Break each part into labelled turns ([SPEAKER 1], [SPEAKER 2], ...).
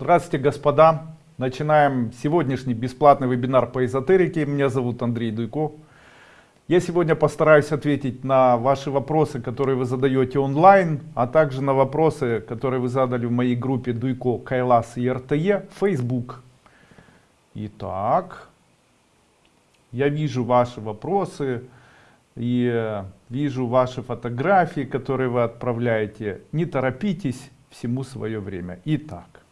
[SPEAKER 1] Здравствуйте, господа! Начинаем сегодняшний бесплатный вебинар по эзотерике. Меня зовут Андрей Дуйко. Я сегодня постараюсь ответить на ваши вопросы, которые вы задаете онлайн, а также на вопросы, которые вы задали в моей группе Дуйко, Кайлас и РТЕ, Facebook. Итак, я вижу ваши вопросы и вижу ваши фотографии, которые вы отправляете. Не торопитесь, всему свое время. Итак.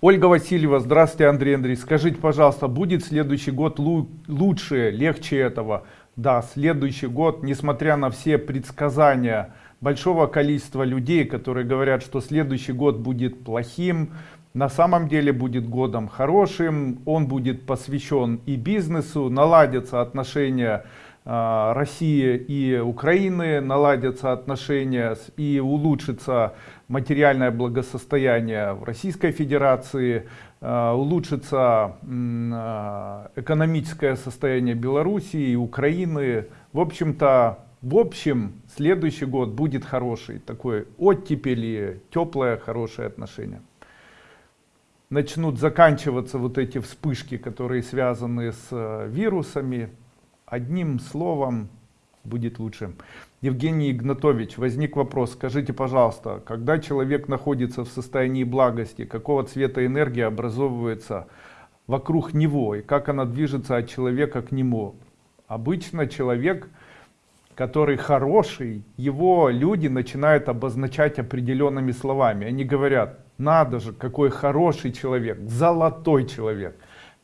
[SPEAKER 1] Ольга Васильева, здравствуйте, Андрей Андрей. Скажите, пожалуйста, будет следующий год лучше, легче этого? Да, следующий год, несмотря на все предсказания большого количества людей, которые говорят, что следующий год будет плохим, на самом деле будет годом хорошим, он будет посвящен и бизнесу, наладятся отношения а, России и Украины, наладятся отношения и улучшится материальное благосостояние в Российской Федерации, а, улучшится а, экономическое состояние Белоруссии и Украины. В общем-то, в общем, следующий год будет хороший, такой оттепели, теплое, хорошее отношение. Начнут заканчиваться вот эти вспышки, которые связаны с э, вирусами, одним словом будет лучше. Евгений Игнатович, возник вопрос, скажите, пожалуйста, когда человек находится в состоянии благости, какого цвета энергия образовывается вокруг него и как она движется от человека к нему? Обычно человек, который хороший, его люди начинают обозначать определенными словами. Они говорят, надо же, какой хороший человек, золотой человек.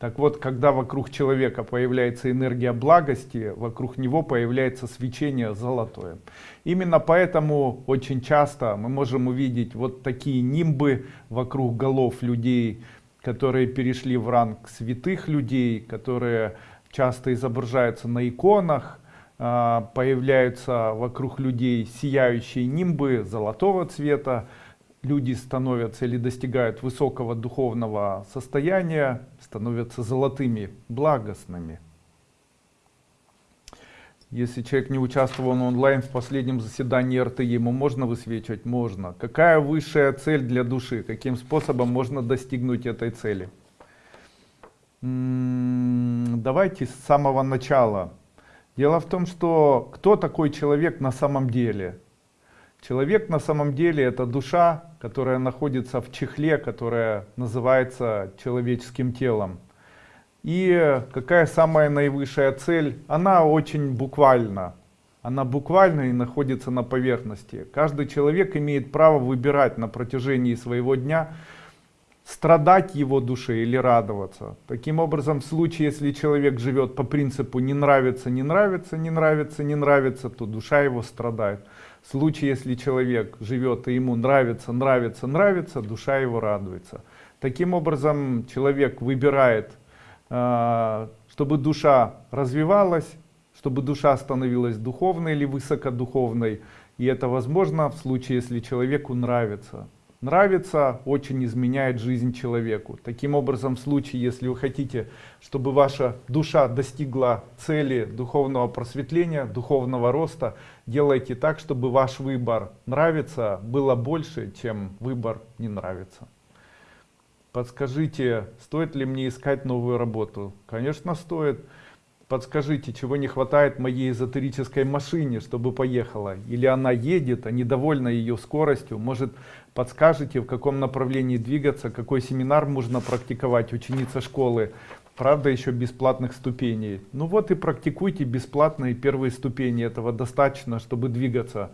[SPEAKER 1] Так вот, когда вокруг человека появляется энергия благости, вокруг него появляется свечение золотое. Именно поэтому очень часто мы можем увидеть вот такие нимбы вокруг голов людей, которые перешли в ранг святых людей, которые часто изображаются на иконах, а, появляются вокруг людей сияющие нимбы золотого цвета, люди становятся или достигают высокого духовного состояния, становятся золотыми, благостными. Если человек не участвовал онлайн в последнем заседании РТ, ему можно высвечивать? Можно. Какая высшая цель для души? Каким способом можно достигнуть этой цели? М-м, давайте с самого начала. Дело в том, что кто такой человек на самом деле? Человек на самом деле это душа, которая находится в чехле, которая называется человеческим телом. И какая самая наивысшая цель? Она очень буквальна. Она буквально и находится на поверхности. Каждый человек имеет право выбирать на протяжении своего дня, страдать его душе или радоваться. Таким образом, в случае, если человек живет по принципу не нравится, не нравится, не нравится, не нравится, то душа его страдает. В случае, если человек живет и ему нравится, нравится, нравится, душа его радуется. Таким образом, человек выбирает, а, чтобы душа развивалась, чтобы душа становилась духовной или высокодуховной. И это возможно в случае, если человеку нравится нравится, очень изменяет жизнь человеку. Таким образом, в случае, если вы хотите, чтобы ваша душа достигла цели духовного просветления, духовного роста, делайте так, чтобы ваш выбор нравится было больше, чем выбор не нравится. Подскажите, стоит ли мне искать новую работу? Конечно, стоит. Подскажите, чего не хватает моей эзотерической машине, чтобы поехала? Или она едет, а недовольна ее скоростью? Может, подскажете, в каком направлении двигаться, какой семинар можно практиковать, ученица школы? Правда, еще бесплатных ступеней. Ну вот и практикуйте бесплатные первые ступени, этого достаточно, чтобы двигаться.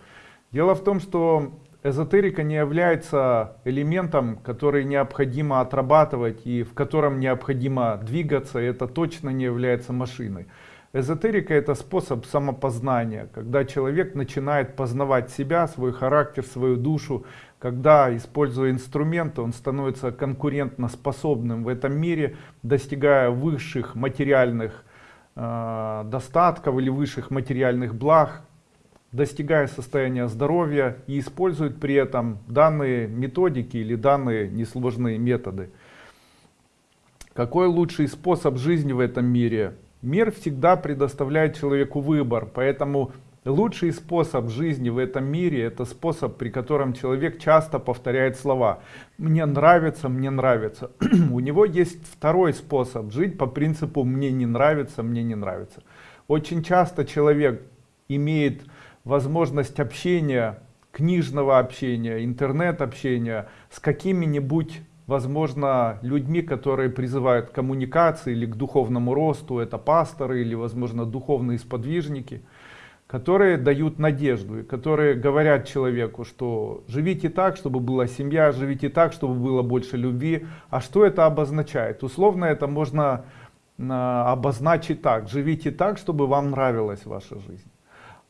[SPEAKER 1] Дело в том, что эзотерика не является элементом, который необходимо отрабатывать и в котором необходимо двигаться, это точно не является машиной. Эзотерика это способ самопознания, когда человек начинает познавать себя, свой характер, свою душу, когда, используя инструменты, он становится конкурентно способным в этом мире, достигая высших материальных э, достатков или высших материальных благ, достигая состояния здоровья и используют при этом данные методики или данные несложные методы. Какой лучший способ жизни в этом мире? Мир всегда предоставляет человеку выбор, поэтому Лучший способ жизни в этом мире, это способ, при котором человек часто повторяет слова. Мне нравится, мне нравится. У него есть второй способ жить по принципу мне не нравится, мне не нравится. Очень часто человек имеет возможность общения, книжного общения, интернет-общения с какими-нибудь возможно, людьми, которые призывают к коммуникации или к духовному росту, это пасторы или, возможно, духовные сподвижники, которые дают надежду, и которые говорят человеку, что живите так, чтобы была семья, живите так, чтобы было больше любви. А что это обозначает? Условно это можно а, обозначить так, живите так, чтобы вам нравилась ваша жизнь.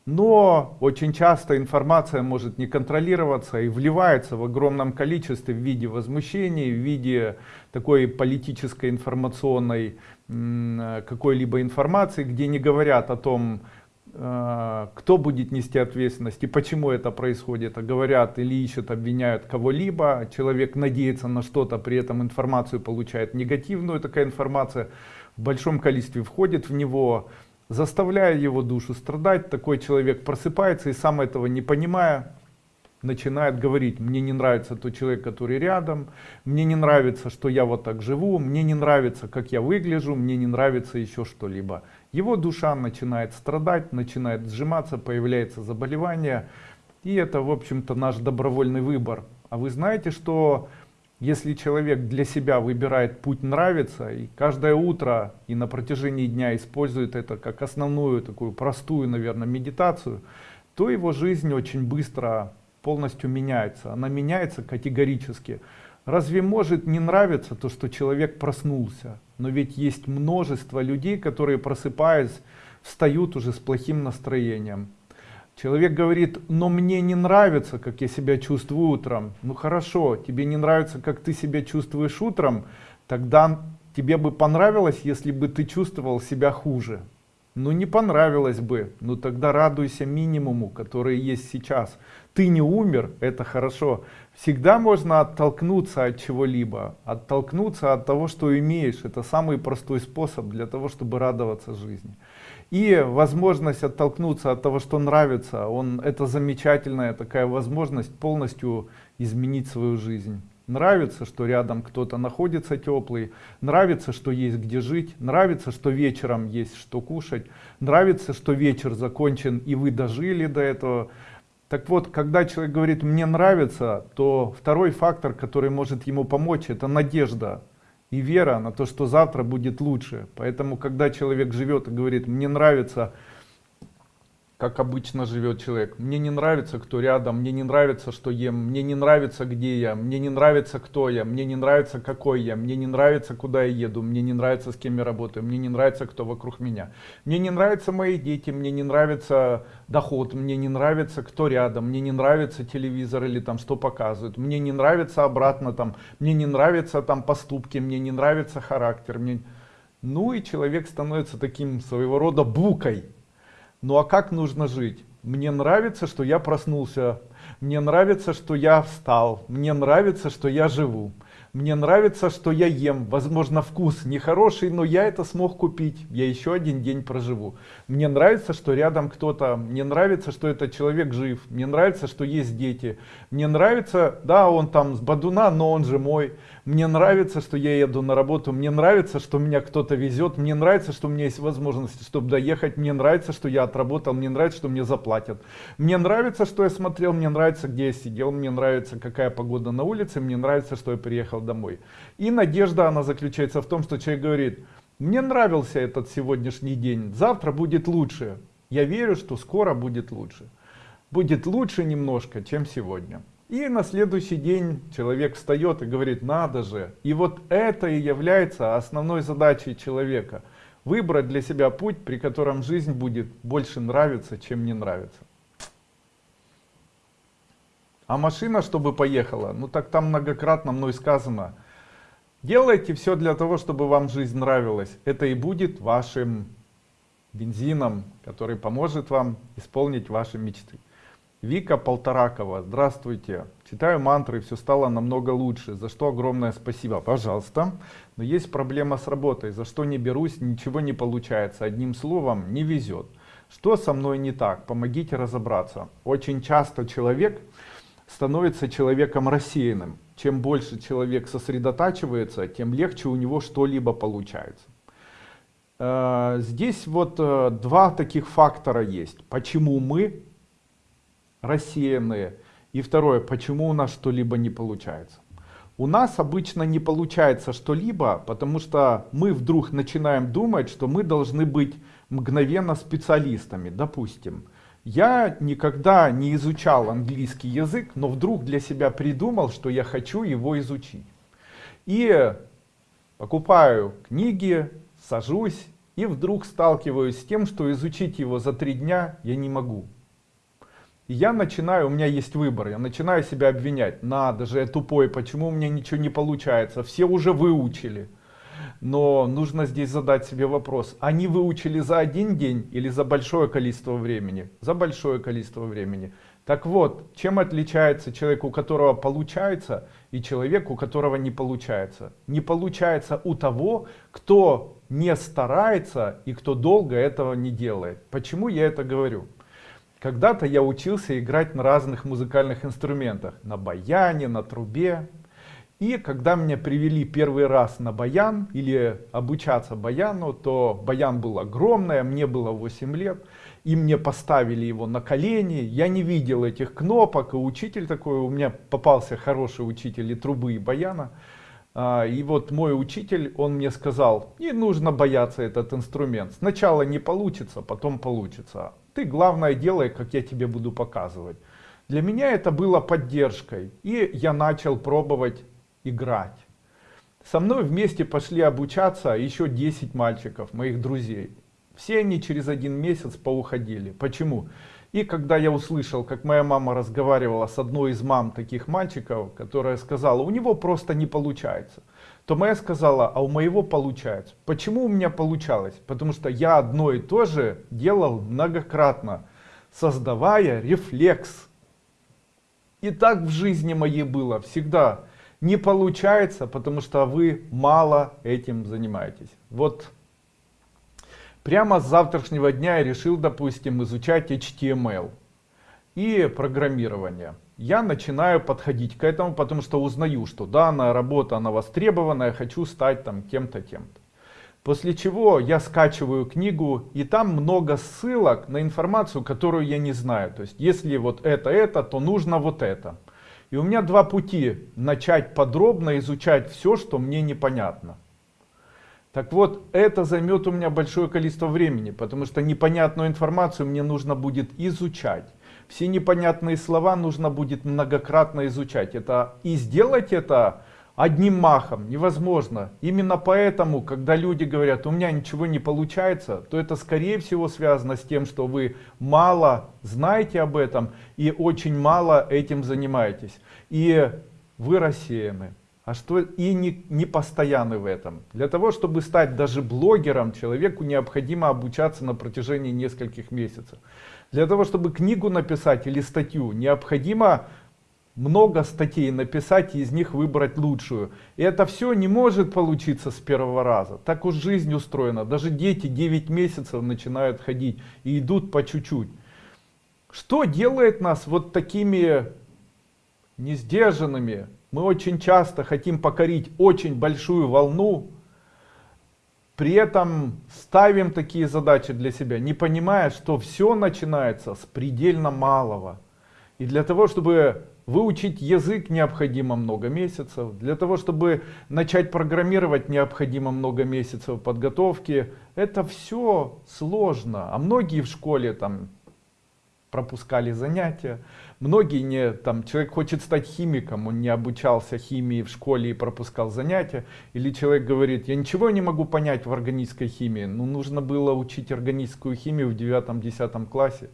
[SPEAKER 1] Но очень часто информация может не контролироваться и вливается в огромном количестве в виде возмущений, в виде такой политической информационной какой-либо информации, где не говорят о том, кто будет нести ответственность и почему это происходит, а говорят или ищут, обвиняют кого-либо, человек надеется на что-то, при этом информацию получает негативную, такая информация в большом количестве входит в него, заставляя его душу страдать, такой человек просыпается и сам этого не понимая, начинает говорить, мне не нравится тот человек, который рядом, мне не нравится, что я вот так живу, мне не нравится, как я выгляжу, мне не нравится еще что-либо. Его душа начинает страдать, начинает сжиматься, появляется заболевание, и это, в общем-то, наш добровольный выбор. А вы знаете, что если человек для себя выбирает путь нравится и каждое утро и на протяжении дня использует это как основную такую простую, наверное, медитацию, то его жизнь очень быстро полностью меняется. Она меняется категорически. Разве может не нравиться то, что человек проснулся? Но ведь есть множество людей, которые просыпаясь, встают уже с плохим настроением. Человек говорит, но мне не нравится, как я себя чувствую утром. Ну хорошо, тебе не нравится, как ты себя чувствуешь утром, тогда тебе бы понравилось, если бы ты чувствовал себя хуже. Ну не понравилось бы, ну тогда радуйся минимуму, который есть сейчас. Ты не умер, это хорошо. Всегда можно оттолкнуться от чего-либо, оттолкнуться от того, что имеешь. Это самый простой способ для того, чтобы радоваться жизни. И возможность оттолкнуться от того, что нравится, он, это замечательная такая возможность полностью изменить свою жизнь. Нравится, что рядом кто-то находится теплый, нравится, что есть где жить, нравится, что вечером есть что кушать, нравится, что вечер закончен и вы дожили до этого. Так вот, когда человек говорит «мне нравится», то второй фактор, который может ему помочь, это надежда и вера на то, что завтра будет лучше. Поэтому, когда человек живет и говорит, мне нравится как обычно живет человек. Мне не нравится, кто рядом, мне не нравится, что ем, мне не нравится, где я, мне не нравится, кто я, мне не нравится, какой я, мне не нравится, куда я еду, мне не нравится, с кем я работаю, мне не нравится, кто вокруг меня. Мне не нравятся мои дети, мне не нравится доход, мне не нравится, кто рядом, мне не нравится телевизор или там что показывают, мне не нравится обратно там, мне не нравятся там поступки, мне не нравится характер. Мне... Ну и человек становится таким своего рода букой ну а как нужно жить? Мне нравится, что я проснулся. Мне нравится, что я встал. Мне нравится, что я живу. Мне нравится, что я ем. Возможно, вкус нехороший, но я это смог купить. Я еще один день проживу. Мне нравится, что рядом кто-то. Мне нравится, что этот человек жив. Мне нравится, что есть дети. Мне нравится, да, он там с Бадуна, но он же мой. Мне нравится, что я еду на работу. Мне нравится, что меня кто-то везет. Мне нравится, что у меня есть возможность, чтобы доехать. Мне нравится, что я отработал. Мне нравится, что мне заплатят. Мне нравится, что я смотрел. Мне нравится, где я сидел. Мне нравится, какая погода на улице. Мне нравится, что я приехал домой. И надежда, она заключается в том, что человек говорит, мне нравился этот сегодняшний день, завтра будет лучше. Я верю, что скоро будет лучше. Будет лучше немножко, чем сегодня. И на следующий день человек встает и говорит, надо же. И вот это и является основной задачей человека. Выбрать для себя путь, при котором жизнь будет больше нравиться, чем не нравится. А машина, чтобы поехала, ну так там многократно мной сказано. Делайте все для того, чтобы вам жизнь нравилась. Это и будет вашим бензином, который поможет вам исполнить ваши мечты. Вика Полторакова, здравствуйте. Читаю мантры, все стало намного лучше, за что огромное спасибо. Пожалуйста. Но есть проблема с работой, за что не берусь, ничего не получается. Одним словом, не везет. Что со мной не так? Помогите разобраться. Очень часто человек становится человеком рассеянным. Чем больше человек сосредотачивается, тем легче у него что-либо получается. Э, здесь вот э, два таких фактора есть. Почему мы рассеянные? И второе, почему у нас что-либо не получается? У нас обычно не получается что-либо, потому что мы вдруг начинаем думать, что мы должны быть мгновенно специалистами. Допустим, я никогда не изучал английский язык, но вдруг для себя придумал, что я хочу его изучить. И покупаю книги, сажусь и вдруг сталкиваюсь с тем, что изучить его за три дня я не могу. Я начинаю, у меня есть выбор, я начинаю себя обвинять. Надо же, я тупой, почему у меня ничего не получается? Все уже выучили. Но нужно здесь задать себе вопрос, они выучили за один день или за большое количество времени? За большое количество времени. Так вот, чем отличается человек, у которого получается, и человек, у которого не получается? Не получается у того, кто не старается и кто долго этого не делает. Почему я это говорю? Когда-то я учился играть на разных музыкальных инструментах. На баяне, на трубе. И когда меня привели первый раз на баян или обучаться баяну, то баян был огромный, а мне было 8 лет. И мне поставили его на колени. Я не видел этих кнопок. И учитель такой, у меня попался хороший учитель и трубы, и баяна. А, и вот мой учитель, он мне сказал, не нужно бояться этот инструмент. Сначала не получится, потом получится. Ты главное делай, как я тебе буду показывать. Для меня это было поддержкой. И я начал пробовать играть. Со мной вместе пошли обучаться еще 10 мальчиков, моих друзей. Все они через один месяц поуходили. Почему? И когда я услышал, как моя мама разговаривала с одной из мам таких мальчиков, которая сказала, у него просто не получается, то моя сказала, а у моего получается. Почему у меня получалось? Потому что я одно и то же делал многократно, создавая рефлекс. И так в жизни моей было всегда. Не получается, потому что вы мало этим занимаетесь. Вот Прямо с завтрашнего дня я решил, допустим, изучать HTML и программирование. Я начинаю подходить к этому, потому что узнаю, что данная работа, она востребована, я хочу стать там кем-то, тем-то. После чего я скачиваю книгу, и там много ссылок на информацию, которую я не знаю. То есть, если вот это, это, то нужно вот это. И у меня два пути. Начать подробно изучать все, что мне непонятно. Так вот, это займет у меня большое количество времени, потому что непонятную информацию мне нужно будет изучать. Все непонятные слова нужно будет многократно изучать. Это, и сделать это одним махом невозможно. Именно поэтому, когда люди говорят, у меня ничего не получается, то это скорее всего связано с тем, что вы мало знаете об этом и очень мало этим занимаетесь. И вы рассеяны а что и не, не постоянны в этом. Для того, чтобы стать даже блогером, человеку необходимо обучаться на протяжении нескольких месяцев. Для того, чтобы книгу написать или статью, необходимо много статей написать и из них выбрать лучшую. И это все не может получиться с первого раза. Так уж жизнь устроена. Даже дети 9 месяцев начинают ходить и идут по чуть-чуть. Что делает нас вот такими несдержанными, мы очень часто хотим покорить очень большую волну, при этом ставим такие задачи для себя, не понимая, что все начинается с предельно малого. И для того, чтобы выучить язык, необходимо много месяцев. Для того, чтобы начать программировать, необходимо много месяцев подготовки. Это все сложно. А многие в школе там пропускали занятия. Многие не, там, человек хочет стать химиком, он не обучался химии в школе и пропускал занятия. Или человек говорит, я ничего не могу понять в органической химии. Ну, нужно было учить органическую химию в 9-10 классе.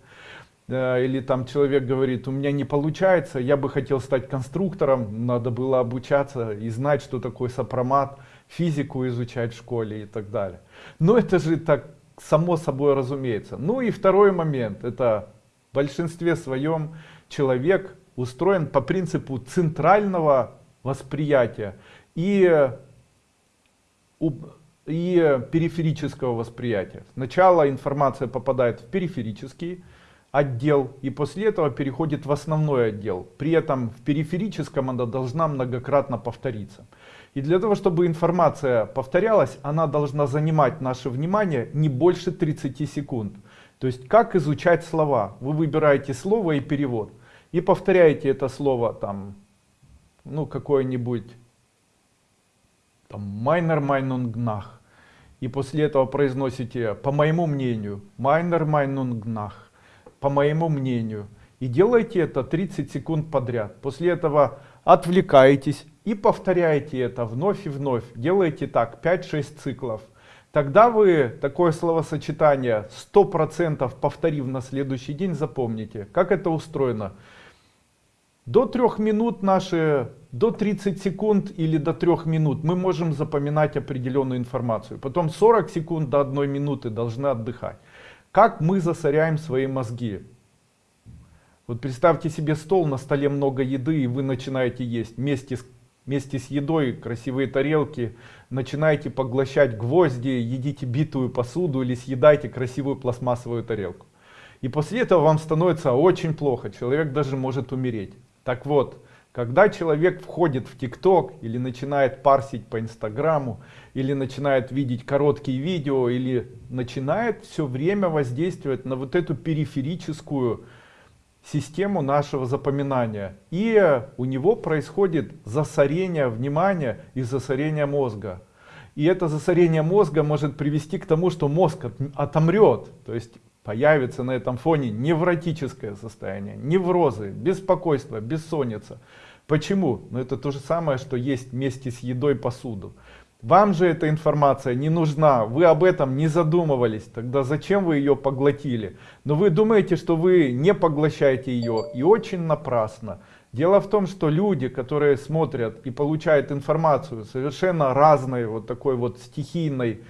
[SPEAKER 1] Или там человек говорит, у меня не получается, я бы хотел стать конструктором, надо было обучаться и знать, что такое сопромат, физику изучать в школе и так далее. Но это же так само собой разумеется. Ну и второй момент, это в большинстве своем человек устроен по принципу центрального восприятия. И и периферического восприятия. Сначала информация попадает в периферический отдел и после этого переходит в основной отдел. При этом в периферическом она должна многократно повториться. И для того, чтобы информация повторялась, она должна занимать наше внимание не больше 30 секунд. То есть как изучать слова? Вы выбираете слово и перевод. И повторяете это слово там, ну какое-нибудь, там, майнер майнунгнах. И после этого произносите, по моему мнению, майнер майнунгнах, по моему мнению. И делайте это 30 секунд подряд. После этого отвлекаетесь и повторяете это вновь и вновь. Делаете так 5-6 циклов. Тогда вы такое словосочетание 100% повторив на следующий день запомните. Как это устроено? До 3 минут наши, до 30 секунд или до 3 минут мы можем запоминать определенную информацию. Потом 40 секунд до 1 минуты должны отдыхать. Как мы засоряем свои мозги? Вот представьте себе стол, на столе много еды, и вы начинаете есть вместе с, вместе с едой, красивые тарелки, начинаете поглощать гвозди, едите битую посуду или съедаете красивую пластмассовую тарелку. И после этого вам становится очень плохо, человек даже может умереть. Так вот, когда человек входит в ТикТок или начинает парсить по Инстаграму, или начинает видеть короткие видео, или начинает все время воздействовать на вот эту периферическую систему нашего запоминания. И у него происходит засорение внимания и засорение мозга. И это засорение мозга может привести к тому, что мозг отомрет. То есть появится на этом фоне невротическое состояние, неврозы, беспокойство, бессонница. Почему? Ну это то же самое, что есть вместе с едой посуду. Вам же эта информация не нужна, вы об этом не задумывались, тогда зачем вы ее поглотили? Но вы думаете, что вы не поглощаете ее и очень напрасно. Дело в том, что люди, которые смотрят и получают информацию совершенно разной, вот такой вот стихийной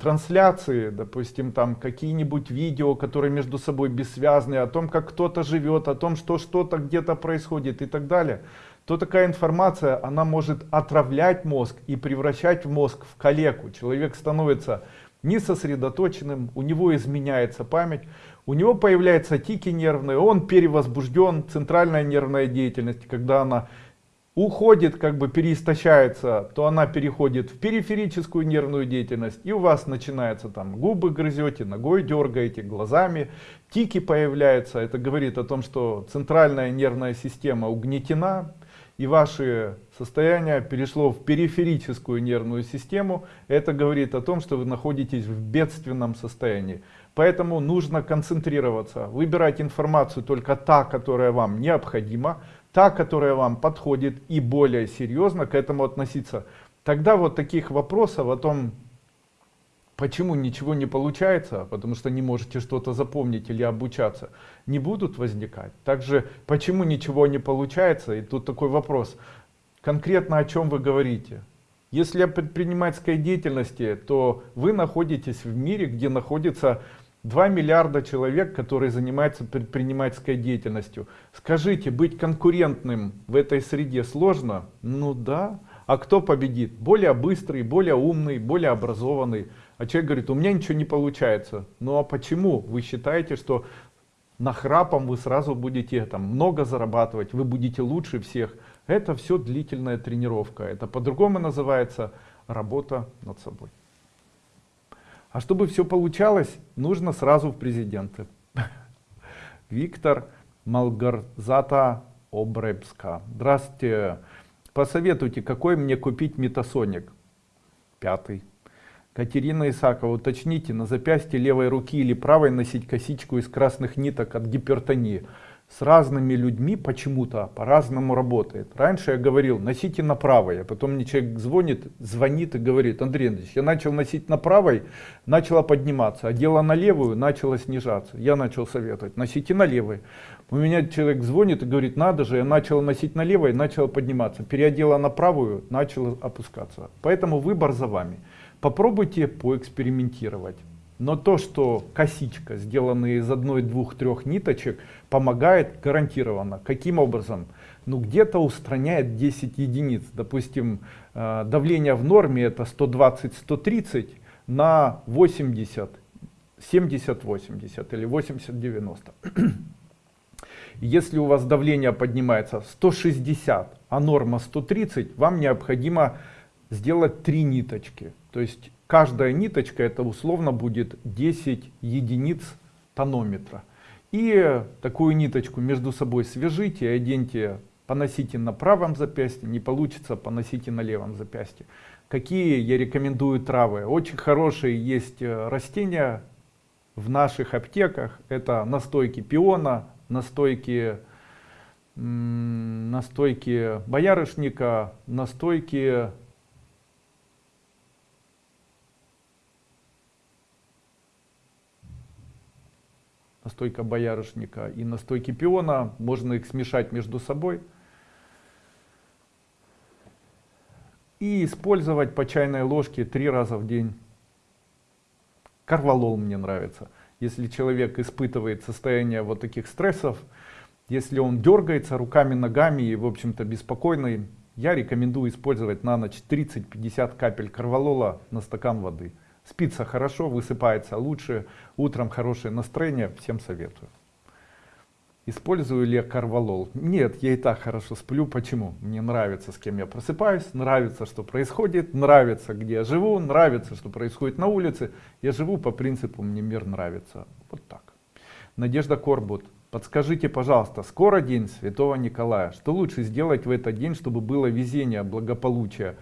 [SPEAKER 1] трансляции, допустим, там какие-нибудь видео, которые между собой бессвязные, о том, как кто-то живет, о том, что что-то где-то происходит и так далее, то такая информация, она может отравлять мозг и превращать мозг в калеку. Человек становится несосредоточенным, у него изменяется память, у него появляются тики нервные, он перевозбужден, центральная нервная деятельность, когда она уходит, как бы переистощается, то она переходит в периферическую нервную деятельность, и у вас начинается там губы грызете, ногой дергаете, глазами, тики появляются. Это говорит о том, что центральная нервная система угнетена, и ваше состояние перешло в периферическую нервную систему, это говорит о том, что вы находитесь в бедственном состоянии. Поэтому нужно концентрироваться, выбирать информацию только та, которая вам необходима, та, которая вам подходит и более серьезно к этому относиться. Тогда вот таких вопросов о том, Почему ничего не получается? Потому что не можете что-то запомнить или обучаться. Не будут возникать. Также, почему ничего не получается? И тут такой вопрос. Конкретно о чем вы говорите? Если о предпринимательской деятельности, то вы находитесь в мире, где находится 2 миллиарда человек, которые занимаются предпринимательской деятельностью. Скажите, быть конкурентным в этой среде сложно? Ну да. А кто победит? Более быстрый, более умный, более образованный. А человек говорит, у меня ничего не получается. Ну а почему вы считаете, что нахрапом вы сразу будете там много зарабатывать, вы будете лучше всех? Это все длительная тренировка. Это по-другому называется работа над собой. А чтобы все получалось, нужно сразу в президенты. Виктор Малгарзата Обребска. Здравствуйте. Посоветуйте, какой мне купить метасоник? Пятый. Катерина Исакова, уточните, на запястье левой руки или правой носить косичку из красных ниток от гипертонии. С разными людьми почему-то по-разному работает. Раньше я говорил, носите на правой, а потом мне человек звонит, звонит и говорит, Андрей Андреевич, я начал носить на правой, начала подниматься, а дело на левую начало снижаться. Я начал советовать, носите на левой. У меня человек звонит и говорит, надо же, я начал носить на левой, начала подниматься. Переодела на правую, начала опускаться. Поэтому выбор за вами. Попробуйте поэкспериментировать. Но то, что косичка, сделанная из одной, двух, трех ниточек, помогает гарантированно. Каким образом? ну где-то устраняет 10 единиц. Допустим, э, давление в норме это 120-130 на 80, 70-80 или 80-90. Если у вас давление поднимается 160, а норма 130, вам необходимо сделать три ниточки. То есть каждая ниточка это условно будет 10 единиц тонометра. И такую ниточку между собой свяжите, оденьте, поносите на правом запястье, не получится, поносите на левом запястье. Какие я рекомендую травы? Очень хорошие есть э, растения в наших аптеках. Это настойки пиона, настойки, настойки боярышника, настойки настойка боярышника и настойки пиона, можно их смешать между собой и использовать по чайной ложке три раза в день. Карвалол мне нравится. Если человек испытывает состояние вот таких стрессов, если он дергается руками, ногами и в общем-то беспокойный, я рекомендую использовать на ночь 30-50 капель карвалола на стакан воды. Спится хорошо, высыпается лучше, утром хорошее настроение, всем советую. Использую ли я карвалол? Нет, я и так хорошо сплю. Почему? Мне нравится, с кем я просыпаюсь, нравится, что происходит, нравится, где я живу, нравится, что происходит на улице. Я живу по принципу «мне мир нравится». Вот так. Надежда Корбут. Подскажите, пожалуйста, скоро день Святого Николая. Что лучше сделать в этот день, чтобы было везение, благополучие?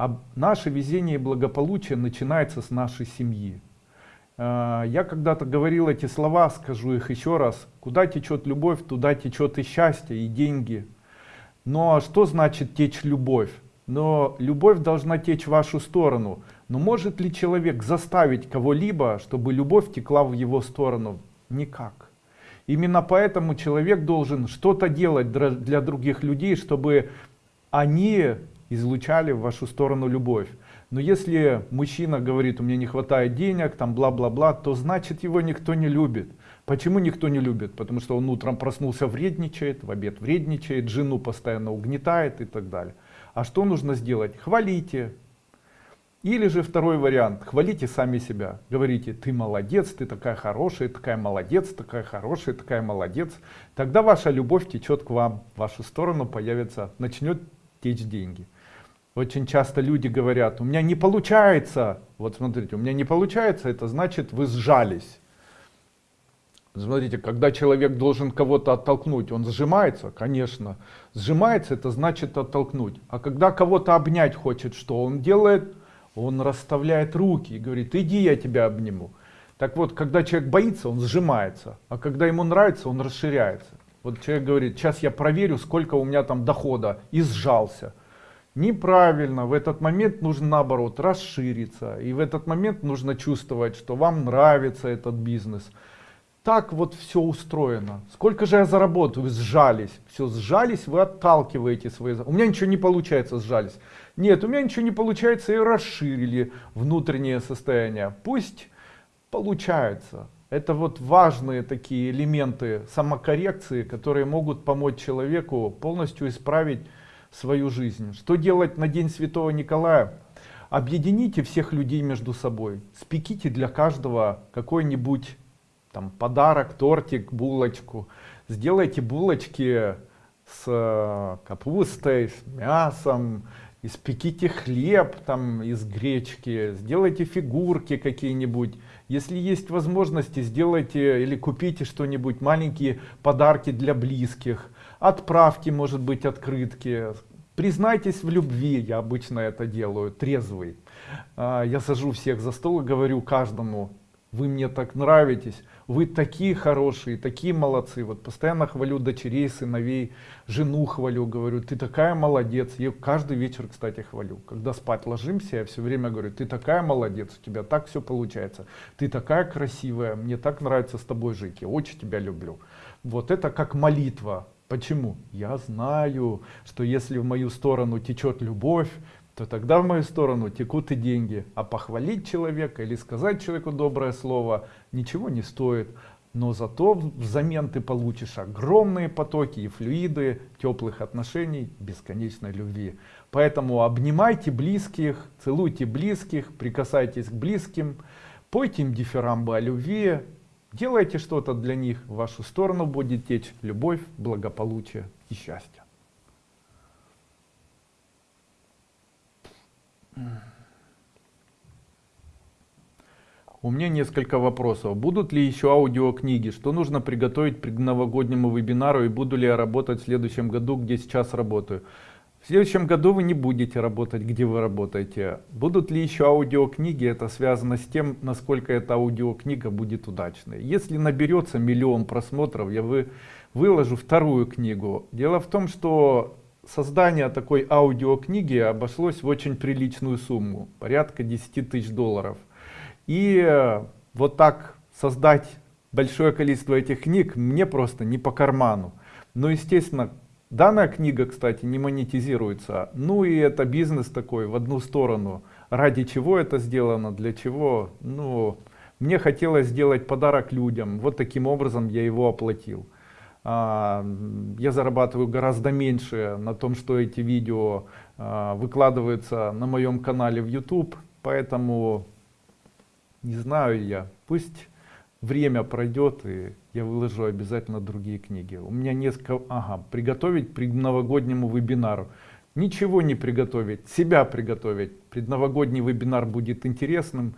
[SPEAKER 1] А наше везение и благополучие начинается с нашей семьи. А, я когда-то говорил эти слова, скажу их еще раз. Куда течет любовь, туда течет и счастье, и деньги. Но что значит течь любовь? Но любовь должна течь в вашу сторону. Но может ли человек заставить кого-либо, чтобы любовь текла в его сторону? Никак. Именно поэтому человек должен что-то делать для других людей, чтобы они излучали в вашу сторону любовь. Но если мужчина говорит, у меня не хватает денег, там бла-бла-бла, то значит его никто не любит. Почему никто не любит? Потому что он утром проснулся вредничает, в обед вредничает, жену постоянно угнетает и так далее. А что нужно сделать? Хвалите. Или же второй вариант, хвалите сами себя. Говорите, ты молодец, ты такая хорошая, такая молодец, такая хорошая, такая молодец. Тогда ваша любовь течет к вам, в вашу сторону появится, начнет течь деньги. Очень часто люди говорят, у меня не получается. Вот смотрите, у меня не получается, это значит вы сжались. Смотрите, когда человек должен кого-то оттолкнуть, он сжимается, конечно. Сжимается, это значит оттолкнуть. А когда кого-то обнять хочет, что он делает? Он расставляет руки и говорит, иди я тебя обниму. Так вот, когда человек боится, он сжимается. А когда ему нравится, он расширяется. Вот человек говорит, сейчас я проверю, сколько у меня там дохода, и сжался. Неправильно, в этот момент нужно наоборот расшириться. И в этот момент нужно чувствовать, что вам нравится этот бизнес. Так вот все устроено. Сколько же я заработаю? Сжались. Все, сжались, вы отталкиваете свои... У меня ничего не получается, сжались. Нет, у меня ничего не получается и расширили внутреннее состояние. Пусть получается. Это вот важные такие элементы самокоррекции, которые могут помочь человеку полностью исправить свою жизнь. Что делать на День Святого Николая? Объедините всех людей между собой. Спеките для каждого какой-нибудь там подарок, тортик, булочку. Сделайте булочки с э, капустой, с мясом, испеките хлеб там из гречки, сделайте фигурки какие-нибудь. Если есть возможности, сделайте или купите что-нибудь, маленькие подарки для близких отправки, может быть, открытки. Признайтесь в любви, я обычно это делаю, трезвый. А, я сажу всех за стол и говорю каждому, вы мне так нравитесь, вы такие хорошие, такие молодцы. Вот постоянно хвалю дочерей, сыновей, жену хвалю, говорю, ты такая молодец. Я каждый вечер, кстати, хвалю. Когда спать ложимся, я все время говорю, ты такая молодец, у тебя так все получается. Ты такая красивая, мне так нравится с тобой жить, я очень тебя люблю. Вот это как молитва. Почему? Я знаю, что если в мою сторону течет любовь, то тогда в мою сторону текут и деньги. А похвалить человека или сказать человеку доброе слово ничего не стоит. но зато взамен ты получишь огромные потоки и флюиды теплых отношений, бесконечной любви. Поэтому обнимайте близких, целуйте близких, прикасайтесь к близким, пойте им дифирамбы о любви, делайте что-то для них, в вашу сторону будет течь любовь, благополучие и счастье. У меня несколько вопросов. Будут ли еще аудиокниги? Что нужно приготовить к новогоднему вебинару и буду ли я работать в следующем году, где сейчас работаю? В следующем году вы не будете работать, где вы работаете. Будут ли еще аудиокниги? Это связано с тем, насколько эта аудиокнига будет удачной. Если наберется миллион просмотров, я вы, выложу вторую книгу. Дело в том, что создание такой аудиокниги обошлось в очень приличную сумму. Порядка 10 тысяч долларов. И вот так создать большое количество этих книг мне просто не по карману. Но естественно, данная книга, кстати, не монетизируется. Ну и это бизнес такой в одну сторону. Ради чего это сделано, для чего? Ну, мне хотелось сделать подарок людям. Вот таким образом я его оплатил. А, я зарабатываю гораздо меньше на том, что эти видео а, выкладываются на моем канале в YouTube. Поэтому не знаю я, пусть время пройдет и я выложу обязательно другие книги. У меня несколько, ага, приготовить к новогоднему вебинару. Ничего не приготовить, себя приготовить. Предновогодний вебинар будет интересным.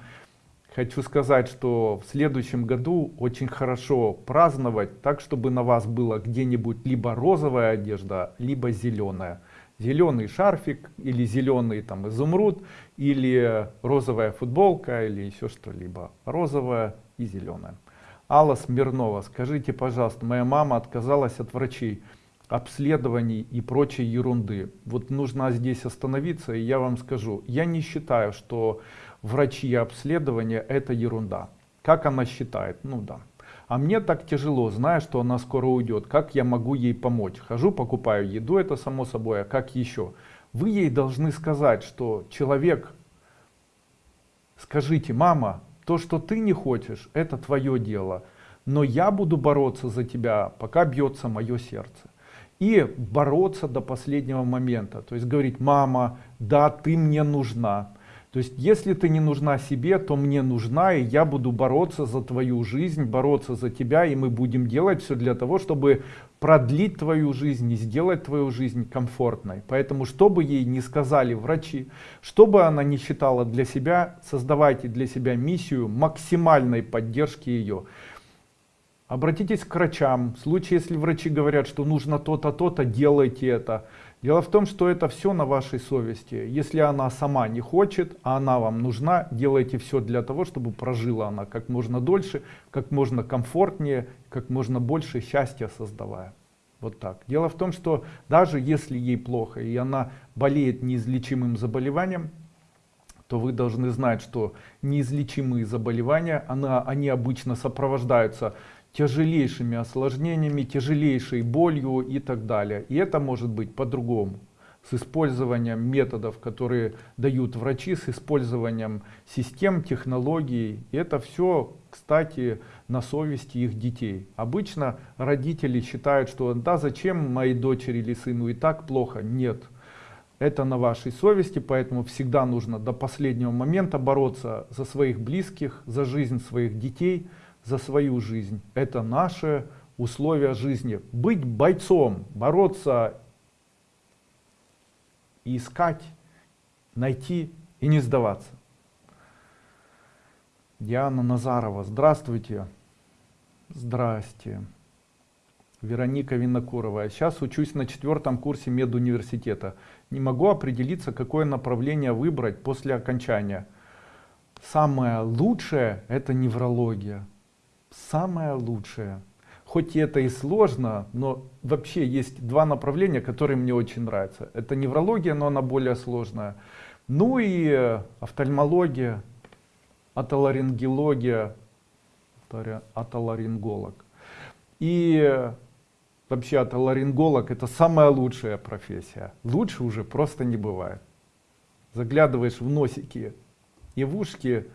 [SPEAKER 1] Хочу сказать, что в следующем году очень хорошо праздновать так, чтобы на вас было где-нибудь либо розовая одежда, либо зеленая зеленый шарфик или зеленый там изумруд или розовая футболка или еще что-либо розовая и зеленая алла смирнова скажите пожалуйста моя мама отказалась от врачей обследований и прочей ерунды вот нужно здесь остановиться и я вам скажу я не считаю что врачи и обследования это ерунда как она считает ну да а мне так тяжело, зная, что она скоро уйдет. Как я могу ей помочь? Хожу, покупаю еду, это само собой, а как еще? Вы ей должны сказать, что человек, скажите, мама, то, что ты не хочешь, это твое дело. Но я буду бороться за тебя, пока бьется мое сердце. И бороться до последнего момента. То есть говорить, мама, да, ты мне нужна то есть, если ты не нужна себе, то мне нужна, и я буду бороться за твою жизнь, бороться за тебя, и мы будем делать все для того, чтобы продлить твою жизнь и сделать твою жизнь комфортной. Поэтому, что бы ей не сказали врачи, что бы она не считала для себя, создавайте для себя миссию максимальной поддержки ее. Обратитесь к врачам. В случае, если врачи говорят, что нужно то-то, то-то, делайте это. Дело в том, что это все на вашей совести. Если она сама не хочет, а она вам нужна, делайте все для того, чтобы прожила она как можно дольше, как можно комфортнее, как можно больше счастья создавая. Вот так. Дело в том, что даже если ей плохо и она болеет неизлечимым заболеванием, то вы должны знать, что неизлечимые заболевания, она, они обычно сопровождаются тяжелейшими осложнениями, тяжелейшей болью и так далее. И это может быть по-другому. С использованием методов, которые дают врачи, с использованием систем, технологий. И это все, кстати, на совести их детей. Обычно родители считают, что да зачем моей дочери или сыну и так плохо. Нет. Это на вашей совести, поэтому всегда нужно до последнего момента бороться за своих близких, за жизнь своих детей, за свою жизнь. Это наши условия жизни. Быть бойцом, бороться, искать, найти и не сдаваться. Диана Назарова, здравствуйте. Здрасте. Вероника Винокурова. Сейчас учусь на четвертом курсе медуниверситета. Не могу определиться, какое направление выбрать после окончания. Самое лучшее это неврология самое лучшее. Хоть и это и сложно, но вообще есть два направления, которые мне очень нравятся. Это неврология, но она более сложная. Ну и э, офтальмология, атоларингология, атоларинголог. И э, вообще атоларинголог это самая лучшая профессия. Лучше уже просто не бывает. Заглядываешь в носики и в ушки,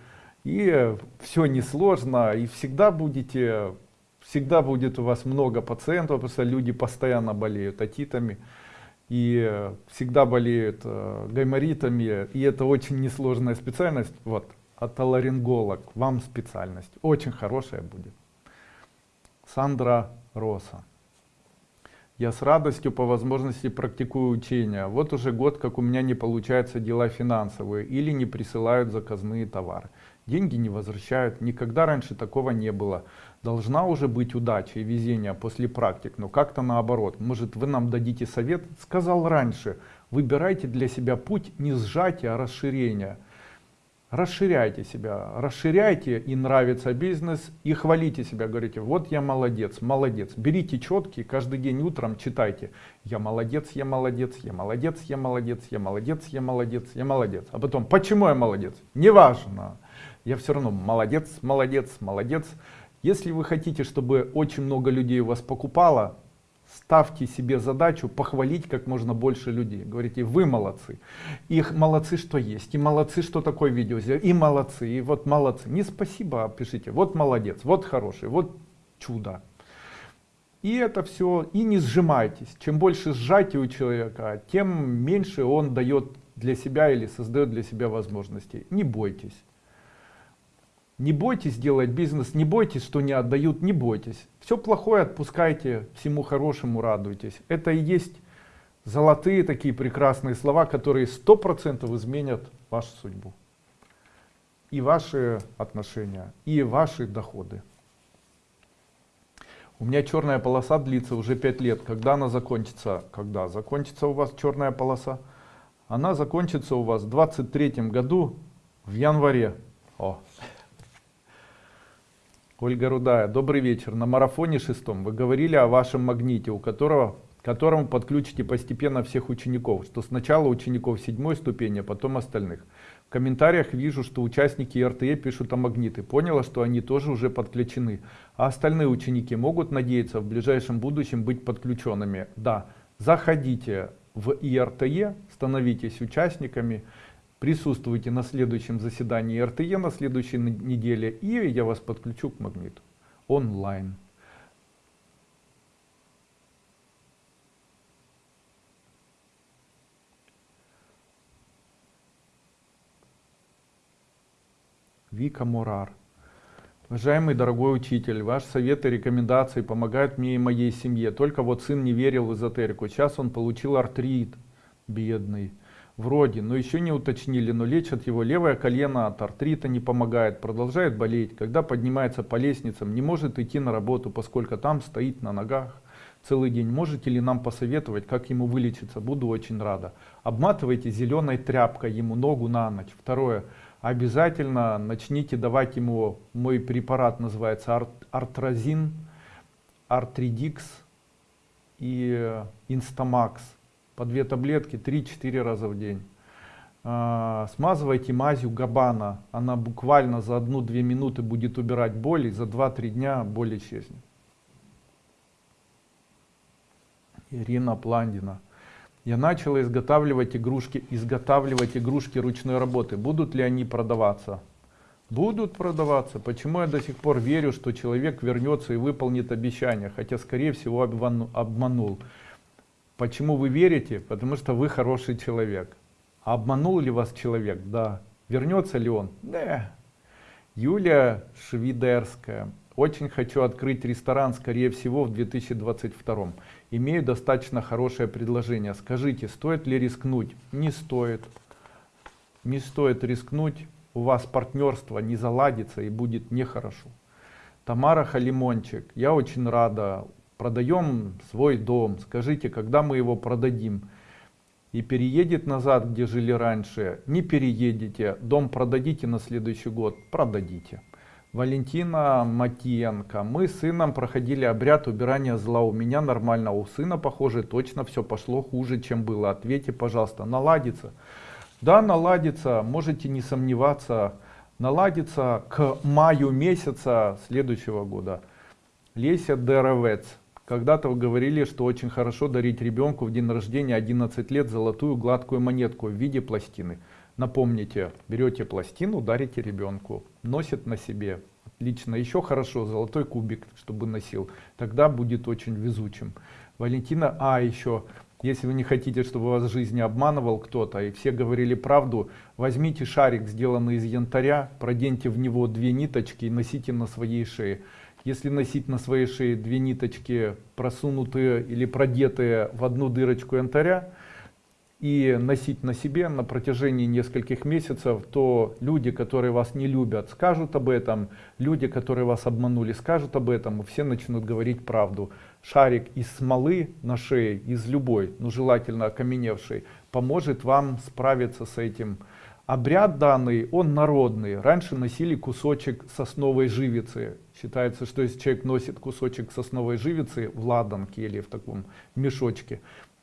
[SPEAKER 1] и все несложно, и всегда будете всегда будет у вас много пациентов, потому что люди постоянно болеют отитами и всегда болеют э, гайморитами, и это очень несложная специальность. Вот, отоларинголог, вам специальность, очень хорошая будет. Сандра Роса. Я с радостью по возможности практикую учения. Вот уже год, как у меня не получаются дела финансовые или не присылают заказные товары. Деньги не возвращают. Никогда раньше такого не было. Должна уже быть удача и везение после практик, но как-то наоборот. Может вы нам дадите совет? Сказал раньше, выбирайте для себя путь не сжатия, а расширения расширяйте себя, расширяйте и нравится бизнес, и хвалите себя, говорите, вот я молодец, молодец. Берите четкие, каждый день утром читайте, я молодец, я молодец, я молодец, я молодец, я молодец, я молодец, я молодец. А потом, почему я молодец? Неважно, я все равно молодец, молодец, молодец. Если вы хотите, чтобы очень много людей вас покупало, ставьте себе задачу похвалить как можно больше людей. Говорите, вы молодцы. Их молодцы, что есть. И молодцы, что такое видео. И молодцы. И вот молодцы. Не спасибо, а пишите. Вот молодец, вот хороший, вот чудо. И это все. И не сжимайтесь. Чем больше сжатия у человека, тем меньше он дает для себя или создает для себя возможностей. Не бойтесь. Не бойтесь делать бизнес, не бойтесь, что не отдают, не бойтесь. Все плохое отпускайте, всему хорошему радуйтесь. Это и есть золотые такие прекрасные слова, которые сто процентов изменят вашу судьбу. И ваши отношения, и ваши доходы. У меня черная полоса длится уже 5 лет. Когда она закончится? Когда закончится у вас черная полоса? Она закончится у вас в 23 году в январе. О. Ольга Рудая, добрый вечер. На марафоне шестом вы говорили о вашем магните, у которого которому подключите постепенно всех учеников, что сначала учеников седьмой ступени, а потом остальных. В комментариях вижу, что участники РТЕ пишут о магниты. Поняла, что они тоже уже подключены. А остальные ученики могут надеяться в ближайшем будущем быть подключенными? Да. Заходите в ИРТЕ, становитесь участниками присутствуйте на следующем заседании РТЕ на следующей неделе, и я вас подключу к магниту онлайн. Вика Мурар. Уважаемый дорогой учитель, ваш совет и рекомендации помогают мне и моей семье. Только вот сын не верил в эзотерику. Сейчас он получил артрит, бедный вроде, но еще не уточнили, но лечат его левое колено от артрита не помогает, продолжает болеть, когда поднимается по лестницам, не может идти на работу, поскольку там стоит на ногах целый день. Можете ли нам посоветовать, как ему вылечиться? Буду очень рада. Обматывайте зеленой тряпкой ему ногу на ночь. Второе. Обязательно начните давать ему, мой препарат называется ар артрозин, артридикс и инстамакс по две таблетки 3-4 раза в день. А, смазывайте мазью габана, она буквально за 1-2 минуты будет убирать боль, и за 2-3 дня боль исчезнет. Ирина Пландина. Я начала изготавливать игрушки, изготавливать игрушки ручной работы. Будут ли они продаваться? Будут продаваться. Почему я до сих пор верю, что человек вернется и выполнит обещание, хотя скорее всего обманул. Почему вы верите? Потому что вы хороший человек. А обманул ли вас человек? Да. Вернется ли он? Да. Юлия Швидерская. Очень хочу открыть ресторан, скорее всего, в 2022. Имею достаточно хорошее предложение. Скажите, стоит ли рискнуть? Не стоит. Не стоит рискнуть. У вас партнерство не заладится и будет нехорошо. Тамара Халимончик. Я очень рада продаем свой дом, скажите, когда мы его продадим, и переедет назад, где жили раньше, не переедете, дом продадите на следующий год, продадите. Валентина Матиенко. Мы с сыном проходили обряд убирания зла. У меня нормально, у сына, похоже, точно все пошло хуже, чем было. Ответьте, пожалуйста, наладится? Да, наладится, можете не сомневаться, наладится к маю месяца следующего года. Леся Деровец. Когда-то говорили, что очень хорошо дарить ребенку в день рождения 11 лет золотую гладкую монетку в виде пластины. Напомните, берете пластину, дарите ребенку, носит на себе. лично еще хорошо золотой кубик чтобы носил тогда будет очень везучим валентина а еще если вы не хотите чтобы вас в жизни обманывал кто-то и все говорили правду возьмите шарик сделанный из янтаря проденьте в него две ниточки и носите на своей шее если носить на своей шее две ниточки просунутые или продетые в одну дырочку янтаря и носить на себе на протяжении нескольких месяцев, то люди, которые вас не любят, скажут об этом, люди, которые вас обманули, скажут об этом, и все начнут говорить правду. Шарик из смолы на шее, из любой, ну желательно окаменевшей, поможет вам справиться с этим. Обряд данный, он народный. Раньше носили кусочек сосновой живицы. Считается, что если человек носит кусочек сосновой живицы в ладанке или в таком мешочке,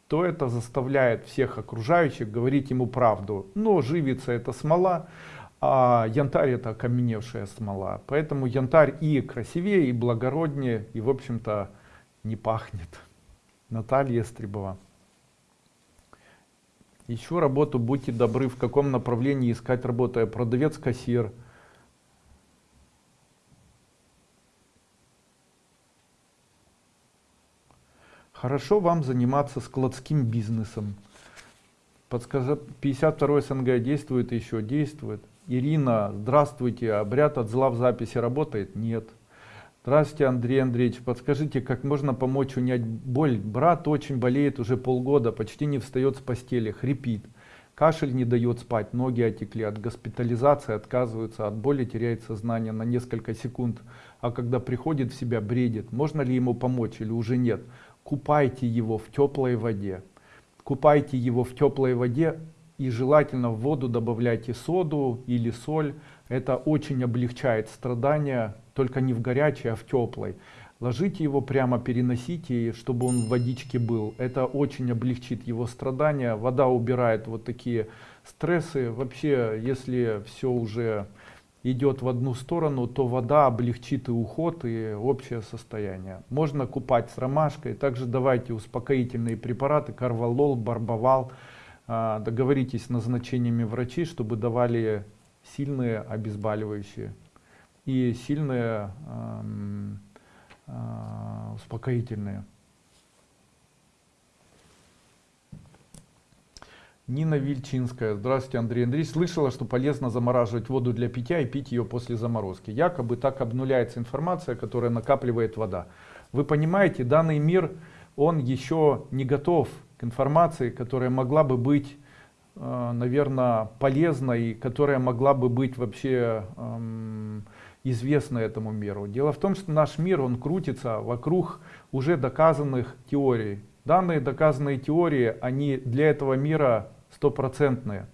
[SPEAKER 1] то это заставляет всех окружающих говорить ему правду. Но живица это смола, а янтарь это окаменевшая смола. Поэтому янтарь и красивее, и благороднее, и в общем-то не пахнет. Наталья Стребова. Ищу работу, будьте добры, в каком направлении искать работу. Я продавец, кассир. Хорошо вам заниматься складским бизнесом. Подскажи, 52 СНГ действует еще? Действует. Ирина, здравствуйте. Обряд от зла в записи работает? Нет. Здравствуйте, Андрей Андреевич. Подскажите, как можно помочь унять боль? Брат очень болеет уже полгода, почти не встает с постели, хрипит. Кашель не дает спать, ноги отекли, от госпитализации отказываются, от боли теряет сознание на несколько секунд, а когда приходит в себя, бредит. Можно ли ему помочь или уже нет? купайте его в теплой воде. Купайте его в теплой воде и желательно в воду добавляйте соду или соль. Это очень облегчает страдания, только не в горячей, а в теплой. Ложите его прямо, переносите, чтобы он в водичке был. Это очень облегчит его страдания. Вода убирает вот такие стрессы. Вообще, если все уже идет в одну сторону, то вода облегчит и уход, и общее состояние. Можно купать с ромашкой. Также давайте успокоительные препараты, карвалол, барбовал. А, договоритесь с назначениями врачей, чтобы давали сильные обезболивающие и сильные а, успокоительные. Нина Вильчинская. Здравствуйте, Андрей Андреевич. Слышала, что полезно замораживать воду для питья и пить ее после заморозки. Якобы так обнуляется информация, которая накапливает вода. Вы понимаете, данный мир, он еще не готов к информации, которая могла бы быть, э, наверное, полезной, которая могла бы быть вообще эм, известна этому миру. Дело в том, что наш мир, он крутится вокруг уже доказанных теорий. Данные доказанные теории, они для этого мира стопроцентные.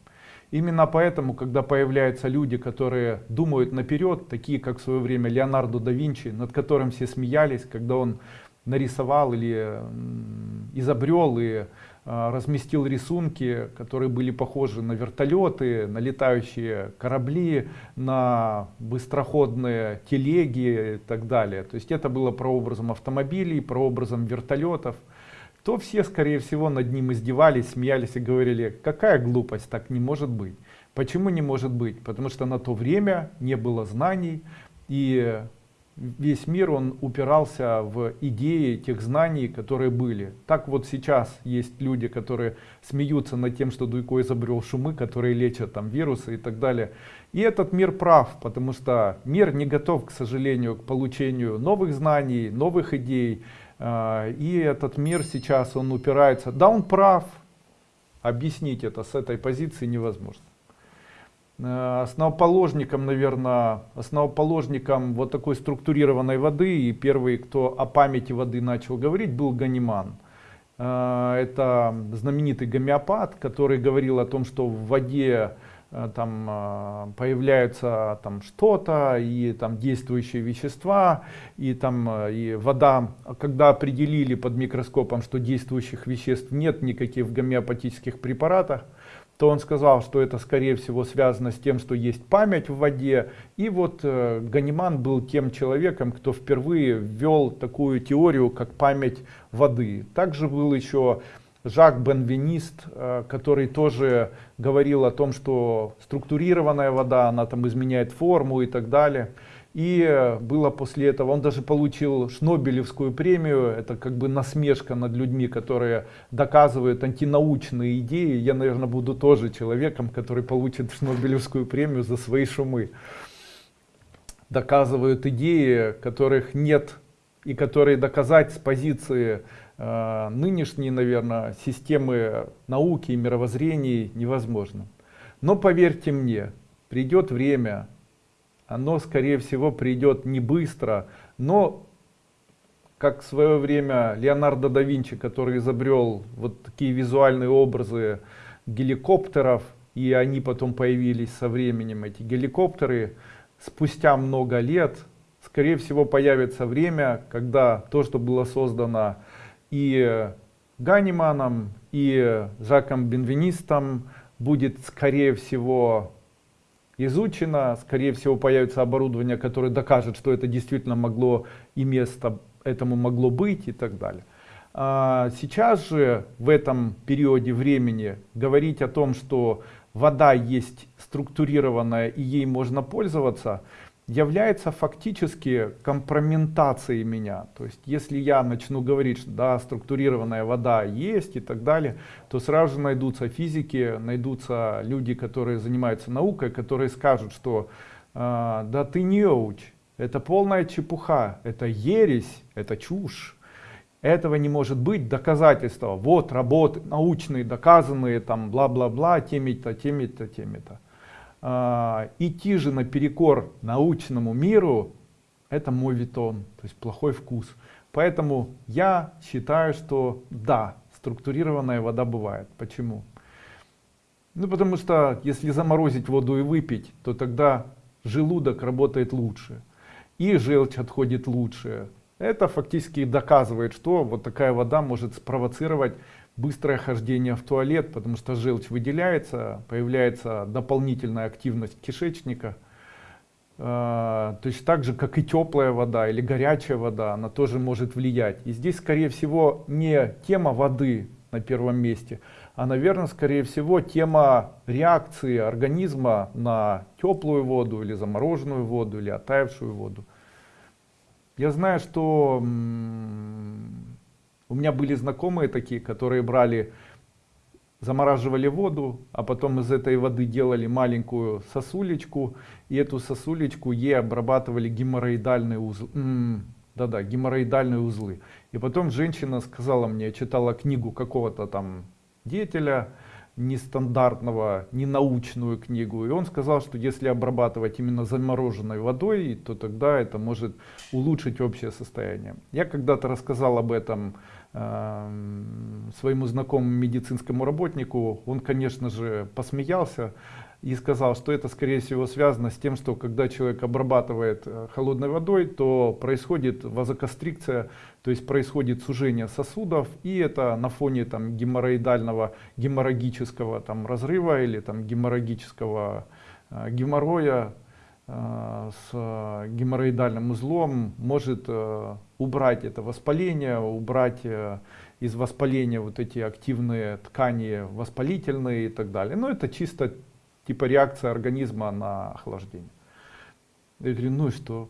[SPEAKER 1] Именно поэтому, когда появляются люди, которые думают наперед, такие как в свое время Леонардо да Винчи, над которым все смеялись, когда он нарисовал или изобрел и разместил рисунки, которые были похожи на вертолеты, на летающие корабли, на быстроходные телеги и так далее. То есть это было прообразом автомобилей, прообразом вертолетов то все, скорее всего, над ним издевались, смеялись и говорили, какая глупость, так не может быть. Почему не может быть? Потому что на то время не было знаний, и весь мир он упирался в идеи тех знаний, которые были. Так вот сейчас есть люди, которые смеются над тем, что Дуйко изобрел шумы, которые лечат там вирусы и так далее. И этот мир прав, потому что мир не готов, к сожалению, к получению новых знаний, новых идей, а, и этот мир сейчас, он упирается, да он прав, объяснить это с этой позиции невозможно. А, основоположником, наверное, основоположником вот такой структурированной воды, и первый, кто о памяти воды начал говорить, был Ганиман. А, это знаменитый гомеопат, который говорил о том, что в воде Э, там э, появляются там что-то и там действующие вещества и там э, и вода когда определили под микроскопом что действующих веществ нет никаких в гомеопатических препаратах то он сказал что это скорее всего связано с тем что есть память в воде и вот ганиман был тем человеком кто впервые ввел такую теорию как память воды также был еще Жак Бенвенист, э, который тоже говорил о том, что структурированная вода, она там изменяет форму и так далее. И было после этого, он даже получил Шнобелевскую премию, это как бы насмешка над людьми, которые доказывают антинаучные идеи. Я, наверное, буду тоже человеком, который получит Шнобелевскую премию за свои шумы. Доказывают идеи, которых нет и которые доказать с позиции э, нынешней, наверное, системы науки и мировоззрений невозможно. Но поверьте мне, придет время, оно скорее всего придет не быстро, но как в свое время Леонардо да Винчи, который изобрел вот такие визуальные образы геликоптеров, и они потом появились со временем, эти геликоптеры, спустя много лет, скорее всего появится время, когда то, что было создано и Ганиманом, и Жаком Бенвенистом, будет скорее всего изучено, скорее всего появится оборудование, которое докажет, что это действительно могло и место этому могло быть и так далее. А сейчас же в этом периоде времени говорить о том, что вода есть структурированная и ей можно пользоваться, является фактически компрометацией меня. То есть если я начну говорить, что да, структурированная вода есть и так далее, то сразу же найдутся физики, найдутся люди, которые занимаются наукой, которые скажут, что э, да ты не неуч, это полная чепуха, это ересь, это чушь. Этого не может быть доказательства. Вот работы научные, доказанные, там бла-бла-бла, теми-то, теми-то, теми-то идти же наперекор научному миру, это мой витон, то есть плохой вкус. Поэтому я считаю, что да, структурированная вода бывает. Почему? Ну потому что если заморозить воду и выпить, то тогда желудок работает лучше. И желчь отходит лучше. Это фактически доказывает, что вот такая вода может спровоцировать быстрое хождение в туалет, потому что желчь выделяется, появляется дополнительная активность кишечника. Э, точно так же, как и теплая вода или горячая вода, она тоже может влиять. И здесь, скорее всего, не тема воды на первом месте, а, наверное, скорее всего, тема реакции организма на теплую воду или замороженную воду или оттаившую воду. Я знаю, что у меня были знакомые такие, которые брали, замораживали воду, а потом из этой воды делали маленькую сосулечку, и эту сосулечку ей обрабатывали геморроидальные узлы. Да-да, геморроидальные узлы. И потом женщина сказала мне, читала книгу какого-то там деятеля, нестандартного, ненаучную книгу. И он сказал, что если обрабатывать именно замороженной водой, то тогда это может улучшить общее состояние. Я когда-то рассказал об этом своему знакомому медицинскому работнику, он, конечно же, посмеялся и сказал, что это, скорее всего, связано с тем, что когда человек обрабатывает э, холодной водой, то происходит вазокострикция, то есть происходит сужение сосудов, и это на фоне там, геморроидального, геморрагического там, разрыва или там, геморрагического э, геморроя, с э, геморроидальным узлом может э, убрать это воспаление, убрать из воспаления вот эти активные ткани воспалительные и так далее. Но это чисто типа реакция организма на охлаждение. Я говорю, ну и что?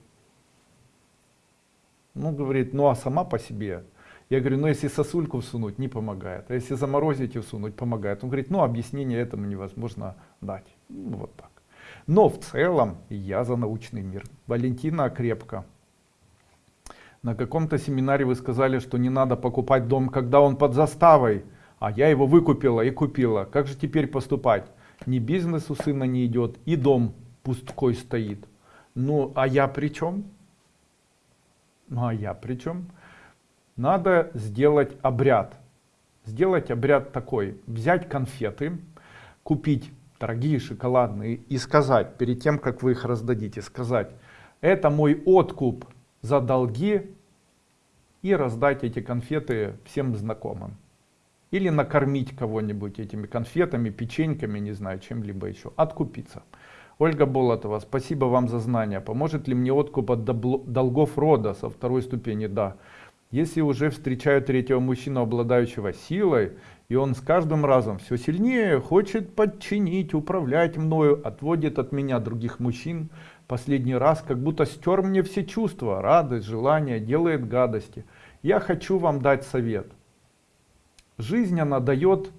[SPEAKER 1] Ну, говорит, ну а сама по себе. Я говорю, ну если сосульку всунуть, не помогает. А если заморозить и всунуть, помогает. Он говорит, ну объяснение этому невозможно дать. Ну, вот так. Но в целом я за научный мир. Валентина Крепко. На каком-то семинаре вы сказали, что не надо покупать дом, когда он под заставой. А я его выкупила и купила. Как же теперь поступать? Ни бизнес у сына не идет, и дом пусткой стоит. Ну, а я при чем? Ну, а я при чем? Надо сделать обряд. Сделать обряд такой. Взять конфеты, купить дорогие шоколадные, и сказать, перед тем, как вы их раздадите, сказать, это мой откуп за долги, и раздать эти конфеты всем знакомым. Или накормить кого-нибудь этими конфетами, печеньками, не знаю, чем-либо еще. Откупиться. Ольга Болотова, спасибо вам за знания. Поможет ли мне откуп от долгов рода со второй ступени? Да. Если уже встречаю третьего мужчину, обладающего силой, и он с каждым разом все сильнее хочет подчинить, управлять мною, отводит от меня других мужчин, последний раз, как будто стер мне все чувства, радость, желание, делает гадости. Я хочу вам дать совет. Жизнь, она дает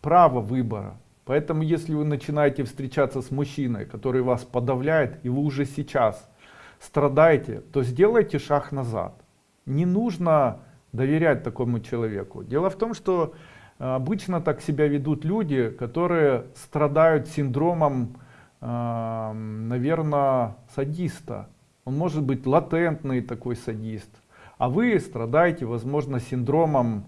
[SPEAKER 1] право выбора. Поэтому, если вы начинаете встречаться с мужчиной, который вас подавляет, и вы уже сейчас страдаете, то сделайте шаг назад. Не нужно доверять такому человеку. Дело в том, что э, обычно так себя ведут люди, которые страдают синдромом, э, наверное, садиста. Он может быть латентный такой садист. А вы страдаете, возможно, синдромом,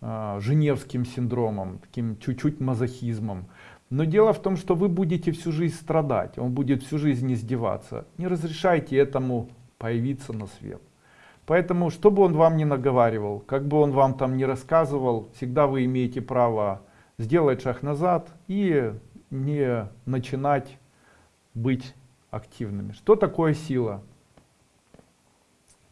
[SPEAKER 1] э, женевским синдромом, таким чуть-чуть мазохизмом. Но дело в том, что вы будете всю жизнь страдать, он будет всю жизнь издеваться. Не разрешайте этому появиться на свет. Поэтому, что бы он вам ни наговаривал, как бы он вам там ни рассказывал, всегда вы имеете право сделать шаг назад и не начинать быть активными. Что такое сила?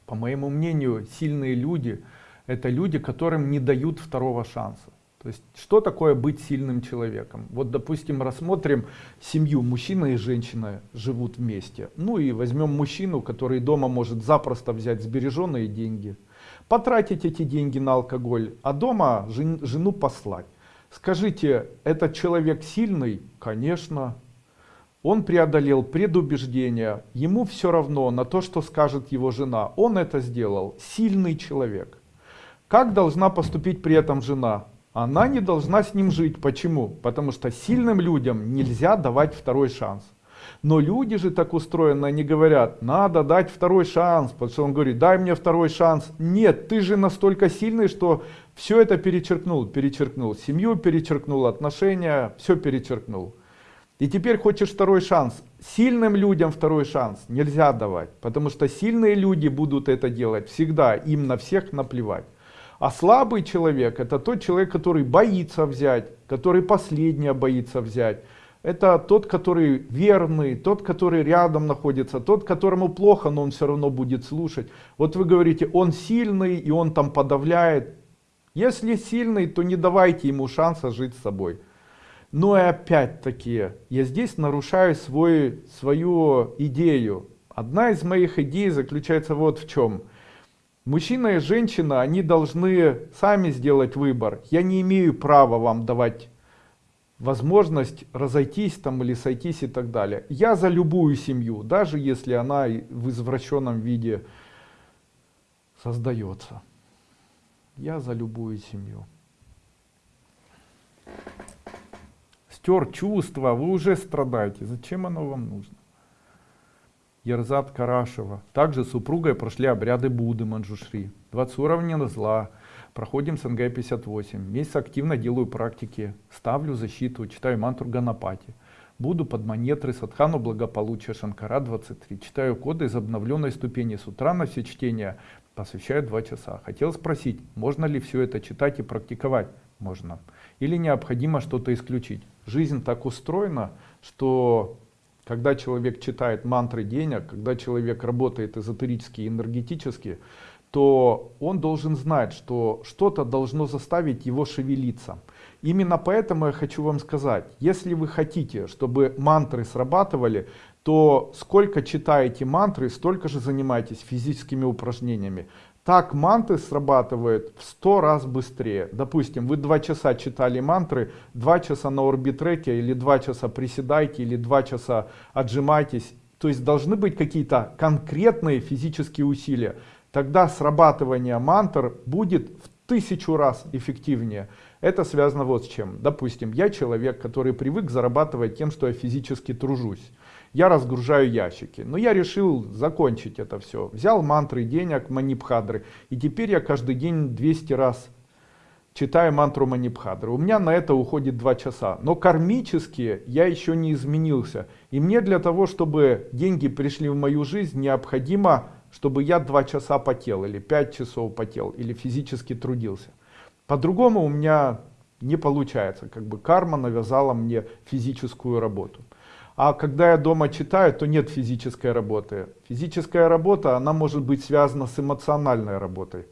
[SPEAKER 1] По моему мнению, сильные люди – это люди, которым не дают второго шанса. То есть, что такое быть сильным человеком? Вот, допустим, рассмотрим семью, мужчина и женщина живут вместе. Ну и возьмем мужчину, который дома может запросто взять сбереженные деньги, потратить эти деньги на алкоголь, а дома жен, жену послать. Скажите, этот человек сильный? Конечно. Он преодолел предубеждения, ему все равно на то, что скажет его жена. Он это сделал. Сильный человек. Как должна поступить при этом жена? Она не должна с ним жить. Почему? Потому что сильным людям нельзя давать второй шанс. Но люди же так устроены, они говорят, надо дать второй шанс, потому что он говорит, дай мне второй шанс. Нет, ты же настолько сильный, что все это перечеркнул, перечеркнул, семью перечеркнул, отношения, все перечеркнул. И теперь хочешь второй шанс. Сильным людям второй шанс нельзя давать, потому что сильные люди будут это делать всегда, им на всех наплевать. А слабый человек это тот человек, который боится взять, который последнее боится взять. Это тот, который верный, тот, который рядом находится, тот, которому плохо, но он все равно будет слушать. Вот вы говорите, он сильный и он там подавляет. Если сильный, то не давайте ему шанса жить с собой. Но и опять-таки, я здесь нарушаю свой, свою идею. Одна из моих идей заключается вот в чем – Мужчина и женщина, они должны сами сделать выбор. Я не имею права вам давать возможность разойтись там или сойтись и так далее. Я за любую семью, даже если она в извращенном виде создается. Я за любую семью. Стер чувства, вы уже страдаете. Зачем оно вам нужно? Ерзат Карашева. Также с супругой прошли обряды Будды Манджушри. 20 уровней зла. Проходим СНГ 58. Месяц активно делаю практики. Ставлю защиту, читаю мантру Ганапати. Буду под монетры Садхану благополучия Шанкара 23. Читаю коды из обновленной ступени. С утра на все чтения посвящаю 2 часа. Хотел спросить, можно ли все это читать и практиковать? Можно. Или необходимо что-то исключить? Жизнь так устроена, что когда человек читает мантры денег, когда человек работает эзотерически и энергетически, то он должен знать, что что-то должно заставить его шевелиться. Именно поэтому я хочу вам сказать, если вы хотите, чтобы мантры срабатывали, то сколько читаете мантры, столько же занимайтесь физическими упражнениями. Так манты срабатывают в 100 раз быстрее. Допустим, вы 2 часа читали мантры, 2 часа на орбитреке, или 2 часа приседайте, или 2 часа отжимайтесь. То есть должны быть какие-то конкретные физические усилия. Тогда срабатывание мантр будет в тысячу раз эффективнее. Это связано вот с чем. Допустим, я человек, который привык зарабатывать тем, что я физически тружусь я разгружаю ящики. Но я решил закончить это все. Взял мантры денег, манипхадры. И теперь я каждый день 200 раз читаю мантру манипхадры. У меня на это уходит 2 часа. Но кармически я еще не изменился. И мне для того, чтобы деньги пришли в мою жизнь, необходимо, чтобы я 2 часа потел, или 5 часов потел, или физически трудился. По-другому у меня не получается. Как бы карма навязала мне физическую работу. А когда я дома читаю, то нет физической работы. Физическая работа, она может быть связана с эмоциональной работой.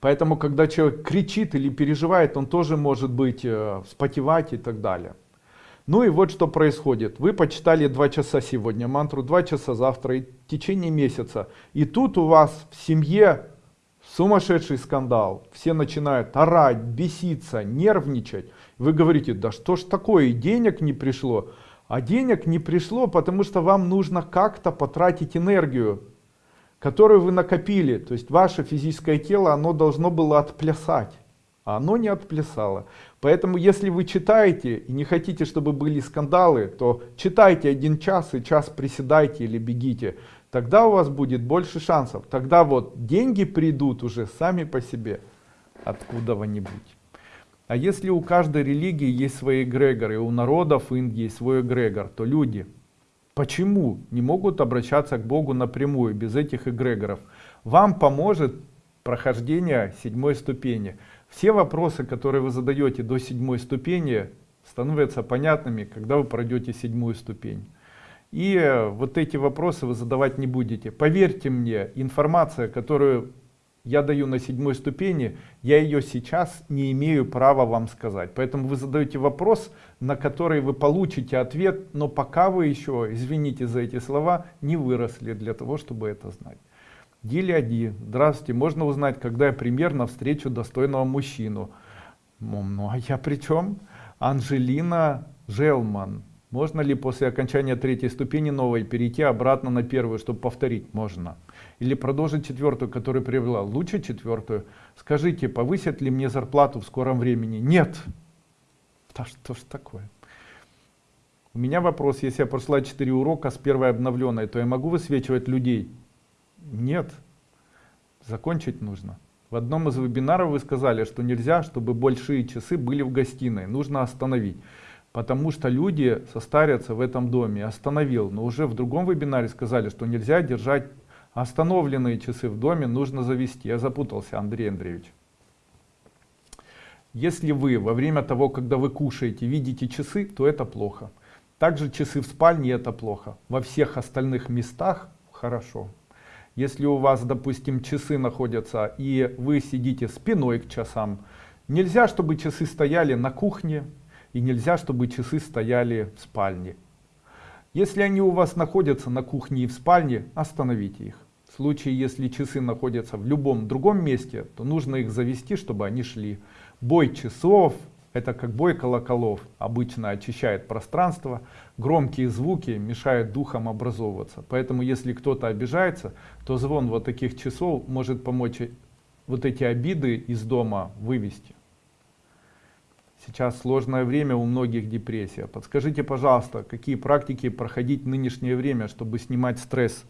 [SPEAKER 1] Поэтому, когда человек кричит или переживает, он тоже может быть э, вспотевать и так далее. Ну и вот что происходит. Вы почитали два часа сегодня мантру, два часа завтра и в течение месяца. И тут у вас в семье сумасшедший скандал. Все начинают орать, беситься, нервничать. Вы говорите, да что ж такое, и денег не пришло. А денег не пришло, потому что вам нужно как-то потратить энергию, которую вы накопили. То есть ваше физическое тело, оно должно было отплясать а оно не отплясало. Поэтому если вы читаете и не хотите, чтобы были скандалы, то читайте один час и час приседайте или бегите. Тогда у вас будет больше шансов. Тогда вот деньги придут уже сами по себе откуда-нибудь. А если у каждой религии есть свои эгрегоры, у народов Индии свой эгрегор, то люди почему не могут обращаться к Богу напрямую, без этих эгрегоров? Вам поможет прохождение седьмой ступени. Все вопросы, которые вы задаете до седьмой ступени, становятся понятными, когда вы пройдете седьмую ступень. И вот эти вопросы вы задавать не будете. Поверьте мне, информация, которую я даю на седьмой ступени, я ее сейчас не имею права вам сказать. Поэтому вы задаете вопрос, на который вы получите ответ, но пока вы еще, извините за эти слова, не выросли для того, чтобы это знать. Диляди, здравствуйте, можно узнать, когда я примерно встречу достойного мужчину? Ну, а я при чем? Анжелина Желман. Можно ли после окончания третьей ступени новой перейти обратно на первую, чтобы повторить? Можно. Или продолжить четвертую, которую привела? Лучше четвертую. Скажите, повысят ли мне зарплату в скором времени? Нет. Да что ж такое? У меня вопрос, если я прошла 4 урока с первой обновленной, то я могу высвечивать людей? Нет, закончить нужно. В одном из вебинаров вы сказали, что нельзя, чтобы большие часы были в гостиной, нужно остановить. Потому что люди состарятся в этом доме. Остановил, но уже в другом вебинаре сказали, что нельзя держать остановленные часы в доме, нужно завести. Я запутался, Андрей Андреевич. Если вы во время того, когда вы кушаете, видите часы, то это плохо. Также часы в спальне это плохо. Во всех остальных местах хорошо. Если у вас, допустим, часы находятся и вы сидите спиной к часам, нельзя, чтобы часы стояли на кухне и нельзя, чтобы часы стояли в спальне. Если они у вас находятся на кухне и в спальне, остановите их. В случае, если часы находятся в любом другом месте, то нужно их завести, чтобы они шли. Бой часов, это как бой колоколов, обычно очищает пространство, громкие звуки мешают духам образовываться. Поэтому если кто-то обижается, то звон вот таких часов может помочь вот эти обиды из дома вывести. Сейчас сложное время, у многих депрессия. Подскажите, пожалуйста, какие практики проходить в нынешнее время, чтобы снимать стресс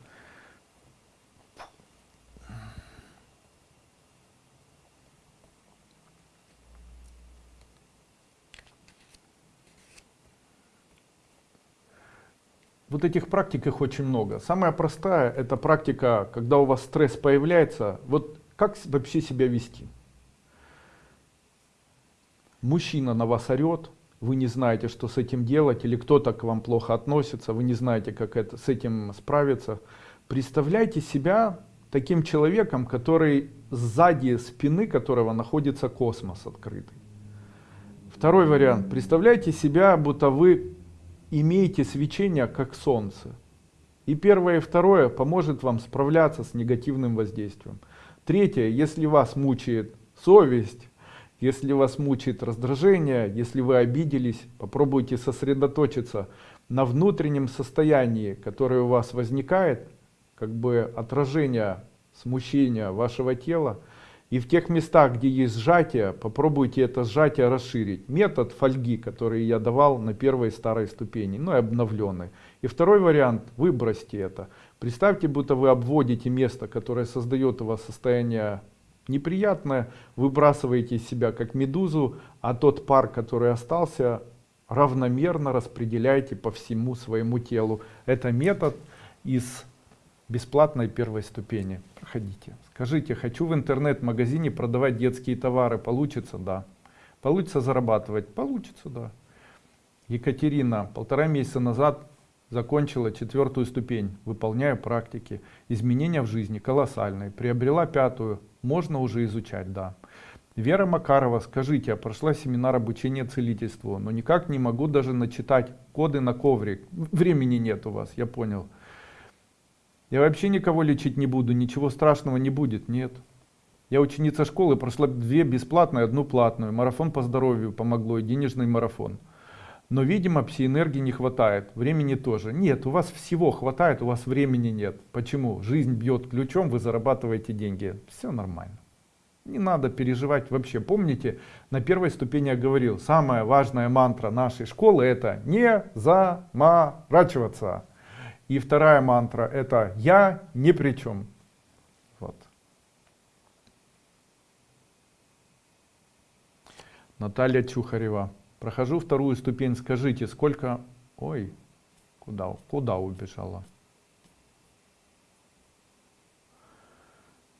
[SPEAKER 1] Вот этих практик их очень много. Самая простая это практика, когда у вас стресс появляется, вот как вообще себя вести. Мужчина на вас орет, вы не знаете, что с этим делать, или кто-то к вам плохо относится, вы не знаете, как это, с этим справиться. Представляйте себя таким человеком, который сзади спины которого находится космос открытый. Второй вариант. Представляйте себя, будто вы имейте свечение как солнце. И первое и второе поможет вам справляться с негативным воздействием. Третье, если вас мучает совесть, если вас мучает раздражение, если вы обиделись, попробуйте сосредоточиться на внутреннем состоянии, которое у вас возникает, как бы отражение смущения вашего тела, и в тех местах, где есть сжатие, попробуйте это сжатие расширить. Метод фольги, который я давал на первой старой ступени, ну и обновленной. И второй вариант, выбросьте это. Представьте, будто вы обводите место, которое создает у вас состояние неприятное, выбрасываете из себя как медузу, а тот пар, который остался, равномерно распределяйте по всему своему телу. Это метод из бесплатной первой ступени. Проходите. Скажите, хочу в интернет-магазине продавать детские товары. Получится? Да. Получится зарабатывать? Получится, да. Екатерина полтора месяца назад закончила четвертую ступень, выполняю практики. Изменения в жизни колоссальные. Приобрела пятую, можно уже изучать, да. Вера Макарова, скажите, я прошла семинар обучения целительству, но никак не могу даже начитать коды на коврик. Времени нет у вас, я понял. Я вообще никого лечить не буду, ничего страшного не будет, нет. Я ученица школы, прошла две бесплатные, одну платную. Марафон по здоровью помогло и денежный марафон. Но, видимо, пси-энергии не хватает, времени тоже. Нет, у вас всего хватает, у вас времени нет. Почему? Жизнь бьет ключом, вы зарабатываете деньги. Все нормально. Не надо переживать вообще. Помните, на первой ступени я говорил, самая важная мантра нашей школы это не заморачиваться. И вторая мантра это я ни при чем. Вот. Наталья Чухарева. Прохожу вторую ступень, скажите, сколько... Ой, куда, куда убежала?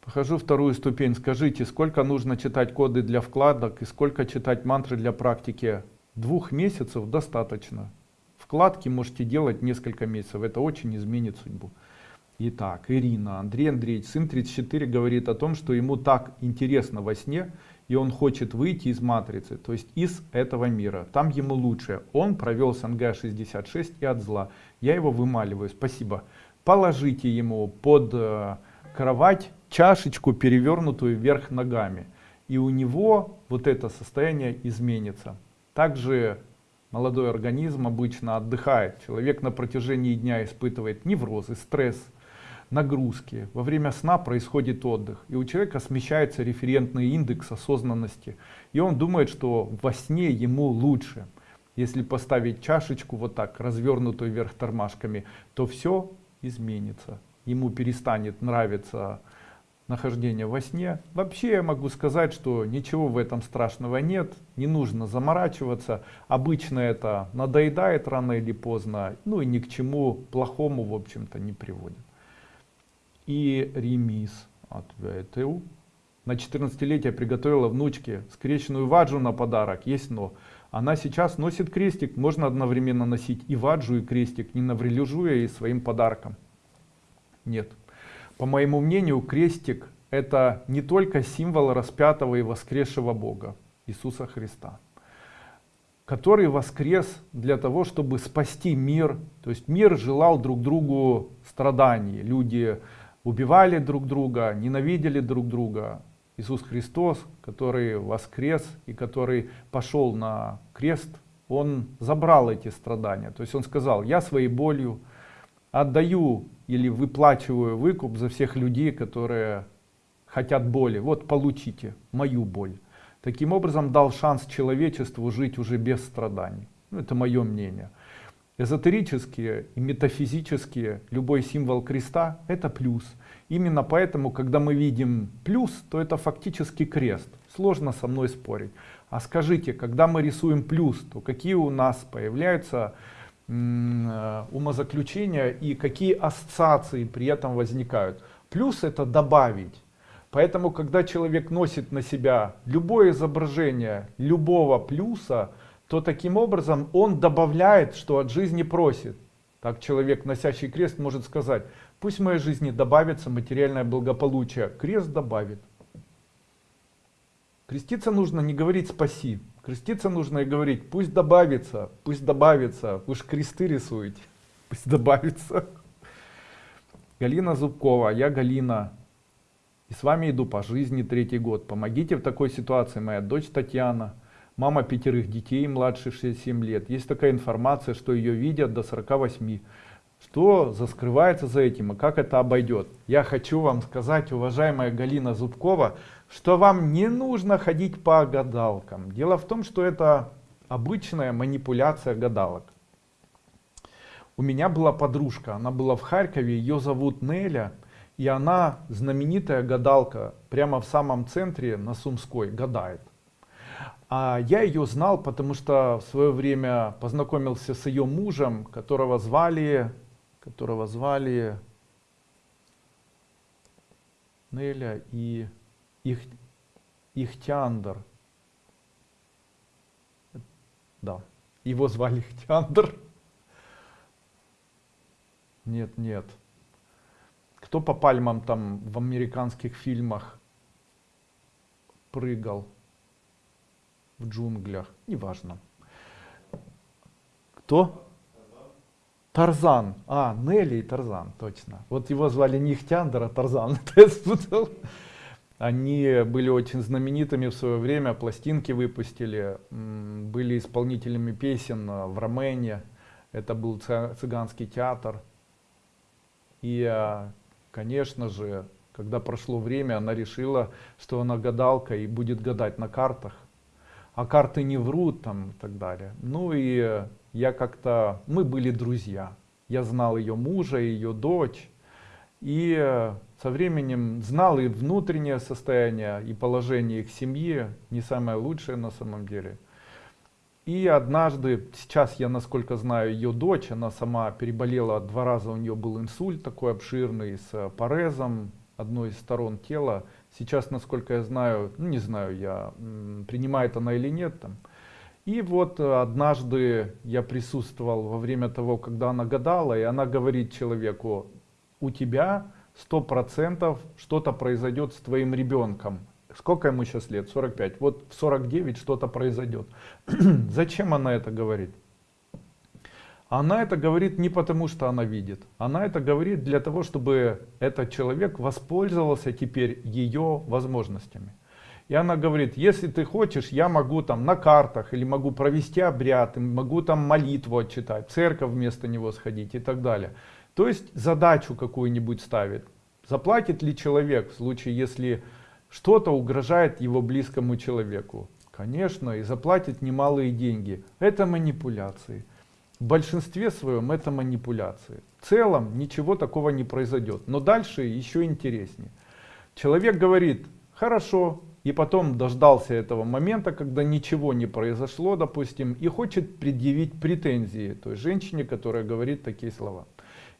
[SPEAKER 1] Прохожу вторую ступень, скажите, сколько нужно читать коды для вкладок и сколько читать мантры для практики? Двух месяцев достаточно. Вкладки можете делать несколько месяцев, это очень изменит судьбу. Итак, Ирина, Андрей Андреевич, сын 34 говорит о том, что ему так интересно во сне, и он хочет выйти из матрицы, то есть из этого мира. Там ему лучше. Он провел СНГ 66 и от зла. Я его вымаливаю. Спасибо. Положите ему под э, кровать чашечку, перевернутую вверх ногами. И у него вот это состояние изменится. Также молодой организм обычно отдыхает. Человек на протяжении дня испытывает неврозы, стресс, нагрузки. Во время сна происходит отдых. И у человека смещается референтный индекс осознанности. И он думает, что во сне ему лучше. Если поставить чашечку вот так, развернутую вверх тормашками, то все изменится. Ему перестанет нравиться нахождение во сне. Вообще я могу сказать, что ничего в этом страшного нет, не нужно заморачиваться. Обычно это надоедает рано или поздно, ну и ни к чему плохому в общем-то не приводит и ремис ответил. На 14-летие приготовила внучке скрещенную ваджу на подарок, есть но. Она сейчас носит крестик, можно одновременно носить и ваджу, и крестик, не наврежу ей своим подарком. Нет. По моему мнению, крестик это не только символ распятого и воскресшего Бога, Иисуса Христа, который воскрес для того, чтобы спасти мир. То есть мир желал друг другу страданий. Люди убивали друг друга, ненавидели друг друга. Иисус Христос, который воскрес и который пошел на крест, он забрал эти страдания. То есть он сказал, я своей болью отдаю или выплачиваю выкуп за всех людей, которые хотят боли. Вот получите мою боль. Таким образом дал шанс человечеству жить уже без страданий. Ну, это мое мнение. Эзотерические и метафизические, любой символ креста это плюс. Именно поэтому, когда мы видим плюс, то это фактически крест. Сложно со мной спорить. А скажите, когда мы рисуем плюс, то какие у нас появляются умозаключения и какие ассоциации при этом возникают? Плюс это добавить. Поэтому, когда человек носит на себя любое изображение любого плюса, то таким образом он добавляет, что от жизни просит. Так человек, носящий крест, может сказать, пусть в моей жизни добавится материальное благополучие. Крест добавит. Креститься нужно не говорить спаси. Креститься нужно и говорить, пусть добавится, пусть добавится. Же кресты рисуете, пусть добавится. Галина Зубкова, я Галина. И с вами иду по жизни третий год. Помогите в такой ситуации моя дочь Татьяна мама пятерых детей, младше 67 лет. Есть такая информация, что ее видят до 48. Что заскрывается за этим и как это обойдет? Я хочу вам сказать, уважаемая Галина Зубкова, что вам не нужно ходить по гадалкам. Дело в том, что это обычная манипуляция гадалок. У меня была подружка, она была в Харькове, ее зовут Неля, и она знаменитая гадалка, прямо в самом центре на Сумской гадает. А я ее знал, потому что в свое время познакомился с ее мужем, которого звали, которого звали Неля и их, Ихтяндр. Да, его звали Ихтяндр. Нет, нет. Кто по пальмам там в американских фильмах прыгал? в джунглях, неважно. Кто? Тарзан. А, Нелли и Тарзан, точно. Вот его звали не Ихтяндер, а Тарзан. Они были очень знаменитыми в свое время, пластинки выпустили, были исполнителями песен в Ромене. Это был цыганский театр. И, а, конечно же, когда прошло время, она решила, что она гадалка и будет гадать на картах. А карты не врут там и так далее. Ну и я как-то, мы были друзья. Я знал ее мужа, ее дочь. И со временем знал и внутреннее состояние, и положение их семьи, не самое лучшее на самом деле. И однажды, сейчас я насколько знаю ее дочь, она сама переболела два раза, у нее был инсульт такой обширный с парезом одной из сторон тела. Сейчас, насколько я знаю, ну не знаю я, принимает она или нет там. И вот однажды я присутствовал во время того, когда она гадала, и она говорит человеку, у тебя сто процентов что-то произойдет с твоим ребенком. Сколько ему сейчас лет? 45. Вот в 49 что-то произойдет. Зачем она это говорит? Она это говорит не потому, что она видит. Она это говорит для того, чтобы этот человек воспользовался теперь ее возможностями. И она говорит, если ты хочешь, я могу там на картах, или могу провести обряд, могу там молитву отчитать, церковь вместо него сходить и так далее. То есть задачу какую-нибудь ставит. Заплатит ли человек в случае, если что-то угрожает его близкому человеку? Конечно, и заплатит немалые деньги. Это манипуляции. В большинстве своем это манипуляции. В целом ничего такого не произойдет. Но дальше еще интереснее. Человек говорит, хорошо, и потом дождался этого момента, когда ничего не произошло, допустим, и хочет предъявить претензии той женщине, которая говорит такие слова.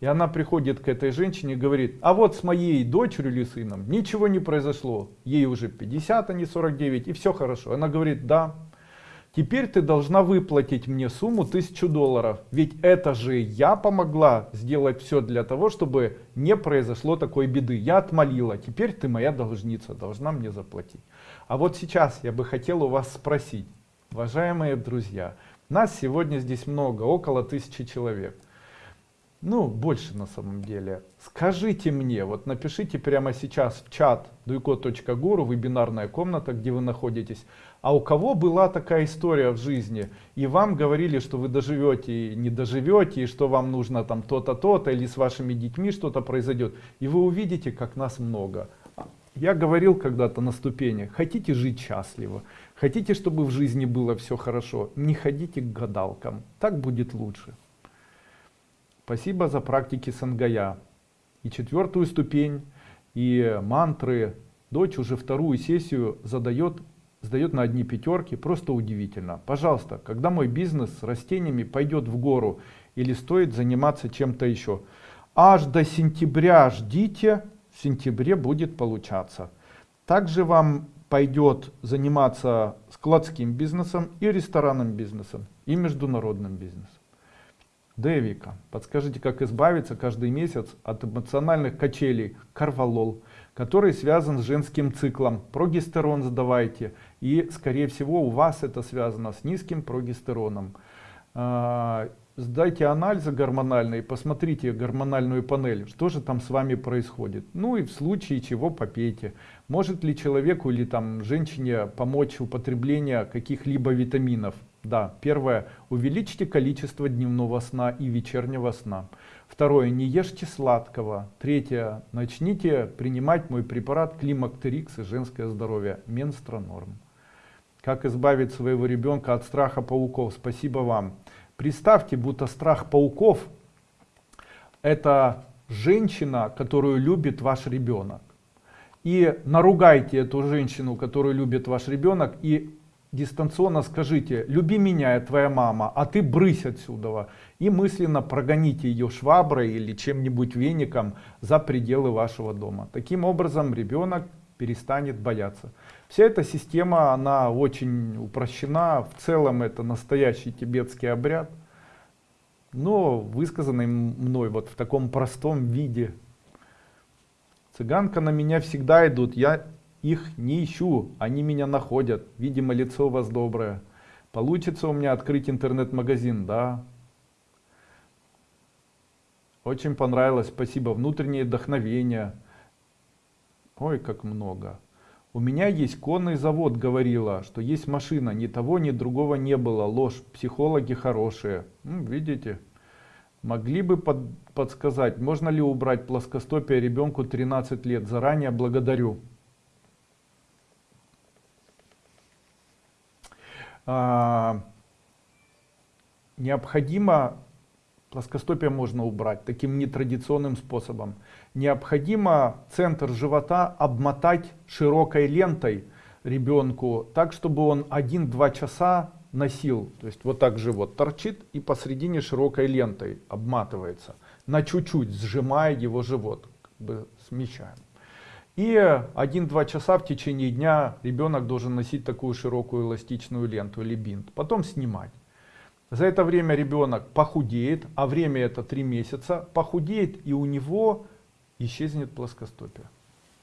[SPEAKER 1] И она приходит к этой женщине и говорит, а вот с моей дочерью или сыном ничего не произошло. Ей уже 50, а не 49, и все хорошо. Она говорит, да, теперь ты должна выплатить мне сумму 1000 долларов. Ведь это же я помогла сделать все для того, чтобы не произошло такой беды. Я отмолила, теперь ты моя должница, должна мне заплатить. А вот сейчас я бы хотел у вас спросить, уважаемые друзья, нас сегодня здесь много, около тысячи человек ну больше на самом деле. Скажите мне вот напишите прямо сейчас в чат дуйко.гуру вебинарная комната где вы находитесь. А у кого была такая история в жизни? И вам говорили что вы доживете и не доживете и что вам нужно там то-то то-то или с вашими детьми что-то произойдет. И вы увидите как нас много. Я говорил когда-то на ступени хотите жить счастливо хотите чтобы в жизни было все хорошо не ходите к гадалкам так будет лучше Спасибо за практики Сангая. И четвертую ступень, и мантры. Дочь уже вторую сессию задает, сдает на одни пятерки. Просто удивительно. Пожалуйста, когда мой бизнес с растениями пойдет в гору или стоит заниматься чем-то еще? Аж до сентября ждите, в сентябре будет получаться. Также вам пойдет заниматься складским бизнесом и ресторанным бизнесом и международным бизнесом. Девика. Подскажите, как избавиться каждый месяц от эмоциональных качелей Карвалол, который связан с женским циклом. Прогестерон задавайте. И, скорее всего, у вас это связано с низким прогестероном. А, сдайте анализы гормональные, посмотрите гормональную панель, что же там с вами происходит. Ну и в случае чего попейте. Может ли человеку или там женщине помочь употребление каких-либо витаминов? Да, первое, увеличьте количество дневного сна и вечернего сна. Второе, не ешьте сладкого. Третье, начните принимать мой препарат Климактерикс и женское здоровье, Менстронорм. Как избавить своего ребенка от страха пауков? Спасибо вам. Представьте, будто страх пауков это женщина, которую любит ваш ребенок. И наругайте эту женщину, которую любит ваш ребенок, и дистанционно скажите, люби меня, твоя мама, а ты брысь отсюда. И мысленно прогоните ее шваброй или чем-нибудь веником за пределы вашего дома. Таким образом ребенок перестанет бояться. Вся эта система, она очень упрощена. В целом это настоящий тибетский обряд. Но высказанный мной вот в таком простом виде. Цыганка на меня всегда идут. Я их не ищу, они меня находят. Видимо, лицо у вас доброе. Получится у меня открыть интернет-магазин, да? Очень понравилось, спасибо. Внутреннее вдохновение. Ой, как много. У меня есть конный завод, говорила, что есть машина. Ни того, ни другого не было. Ложь. Психологи хорошие. Видите? Могли бы под, подсказать, можно ли убрать плоскостопие ребенку 13 лет? Заранее благодарю. Необходимо плоскостопие можно убрать таким нетрадиционным способом. Необходимо центр живота обмотать широкой лентой ребенку, так чтобы он 1-2 часа носил. То есть вот так живот торчит и посредине широкой лентой обматывается. На чуть-чуть сжимая его живот, как бы смещаем. И 1-2 часа в течение дня ребенок должен носить такую широкую эластичную ленту или бинт. Потом снимать. За это время ребенок похудеет, а время это 3 месяца, похудеет и у него исчезнет плоскостопие.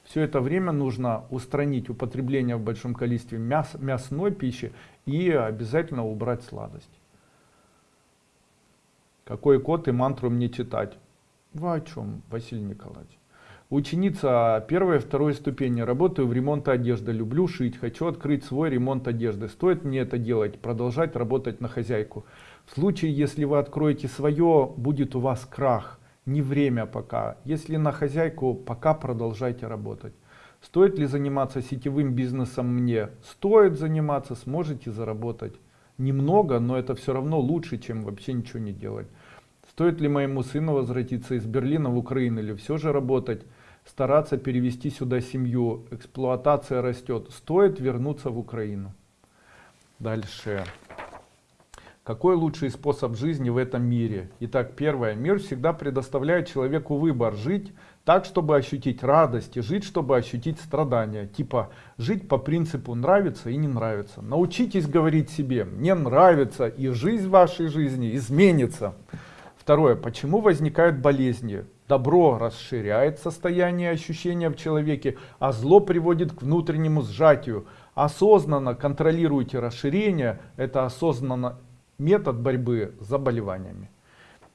[SPEAKER 1] Все это время нужно устранить употребление в большом количестве мяс, мясной пищи и обязательно убрать сладость. Какой код и мантру мне читать? Вы о чем, Василий Николаевич? Ученица первой и второй ступени. Работаю в ремонте одежды. Люблю шить. Хочу открыть свой ремонт одежды. Стоит мне это делать? Продолжать работать на хозяйку. В случае, если вы откроете свое, будет у вас крах. Не время пока. Если на хозяйку, пока продолжайте работать. Стоит ли заниматься сетевым бизнесом мне? Стоит заниматься, сможете заработать. Немного, но это все равно лучше, чем вообще ничего не делать. Стоит ли моему сыну возвратиться из Берлина в Украину или все же работать? Стараться перевести сюда семью, эксплуатация растет, стоит вернуться в Украину. Дальше. Какой лучший способ жизни в этом мире? Итак, первое. Мир всегда предоставляет человеку выбор. Жить так, чтобы ощутить радость, и жить, чтобы ощутить страдания. Типа, жить по принципу нравится и не нравится. Научитесь говорить себе, мне нравится, и жизнь вашей жизни изменится. Второе. Почему возникают болезни? Добро расширяет состояние ощущения в человеке, а зло приводит к внутреннему сжатию. Осознанно контролируйте расширение, это осознанно метод борьбы с заболеваниями.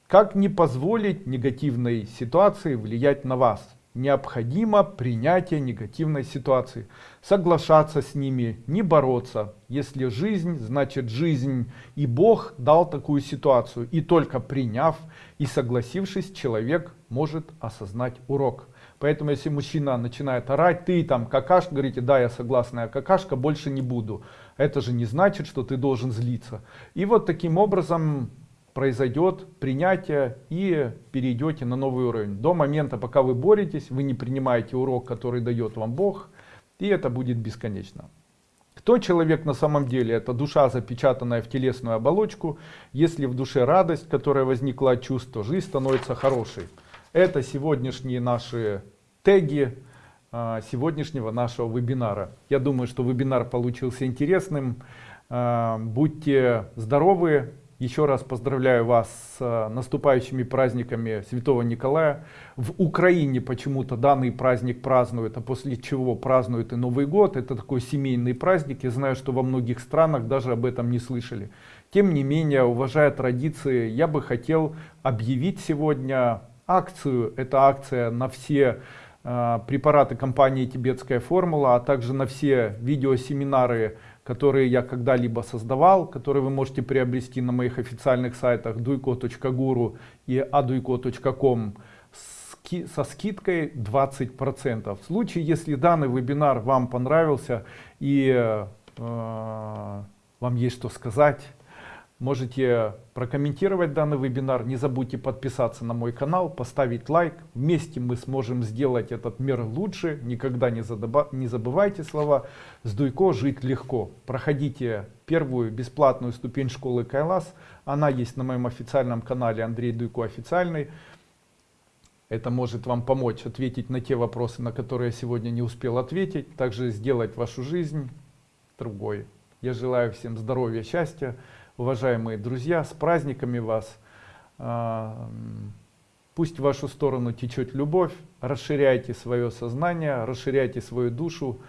[SPEAKER 1] Как не позволить негативной ситуации влиять на вас? Необходимо принятие негативной ситуации, соглашаться с ними, не бороться. Если жизнь, значит жизнь. И Бог дал такую ситуацию. И только приняв и согласившись, человек может осознать урок. Поэтому если мужчина начинает орать, ты там какашка, говорите, да, я согласна, я какашка, больше не буду. Это же не значит, что ты должен злиться. И вот таким образом произойдет принятие и перейдете на новый уровень. До момента, пока вы боретесь, вы не принимаете урок, который дает вам Бог, и это будет бесконечно. Кто человек на самом деле? Это душа, запечатанная в телесную оболочку. Если в душе радость, которая возникла от чувств, то жизнь становится хорошей. Это сегодняшние наши теги а, сегодняшнего нашего вебинара. Я думаю, что вебинар получился интересным. А, будьте здоровы, еще раз поздравляю вас с э, наступающими праздниками Святого Николая. В Украине почему-то данный праздник празднуют, а после чего празднуют и Новый год. Это такой семейный праздник. Я знаю, что во многих странах даже об этом не слышали. Тем не менее, уважая традиции, я бы хотел объявить сегодня акцию. Это акция на все э, препараты компании «Тибетская формула», а также на все видеосеминары которые я когда-либо создавал, которые вы можете приобрести на моих официальных сайтах duiko.guru и aduiko.com со скидкой 20%. В случае, если данный вебинар вам понравился и э, вам есть что сказать, Можете прокомментировать данный вебинар. Не забудьте подписаться на мой канал, поставить лайк. Вместе мы сможем сделать этот мир лучше. Никогда не, не забывайте слова «С Дуйко жить легко». Проходите первую бесплатную ступень школы Кайлас. Она есть на моем официальном канале Андрей Дуйко официальный. Это может вам помочь ответить на те вопросы, на которые я сегодня не успел ответить. Также сделать вашу жизнь другой. Я желаю всем здоровья, счастья уважаемые друзья, с праздниками вас. А, пусть в вашу сторону течет любовь, расширяйте свое сознание, расширяйте свою душу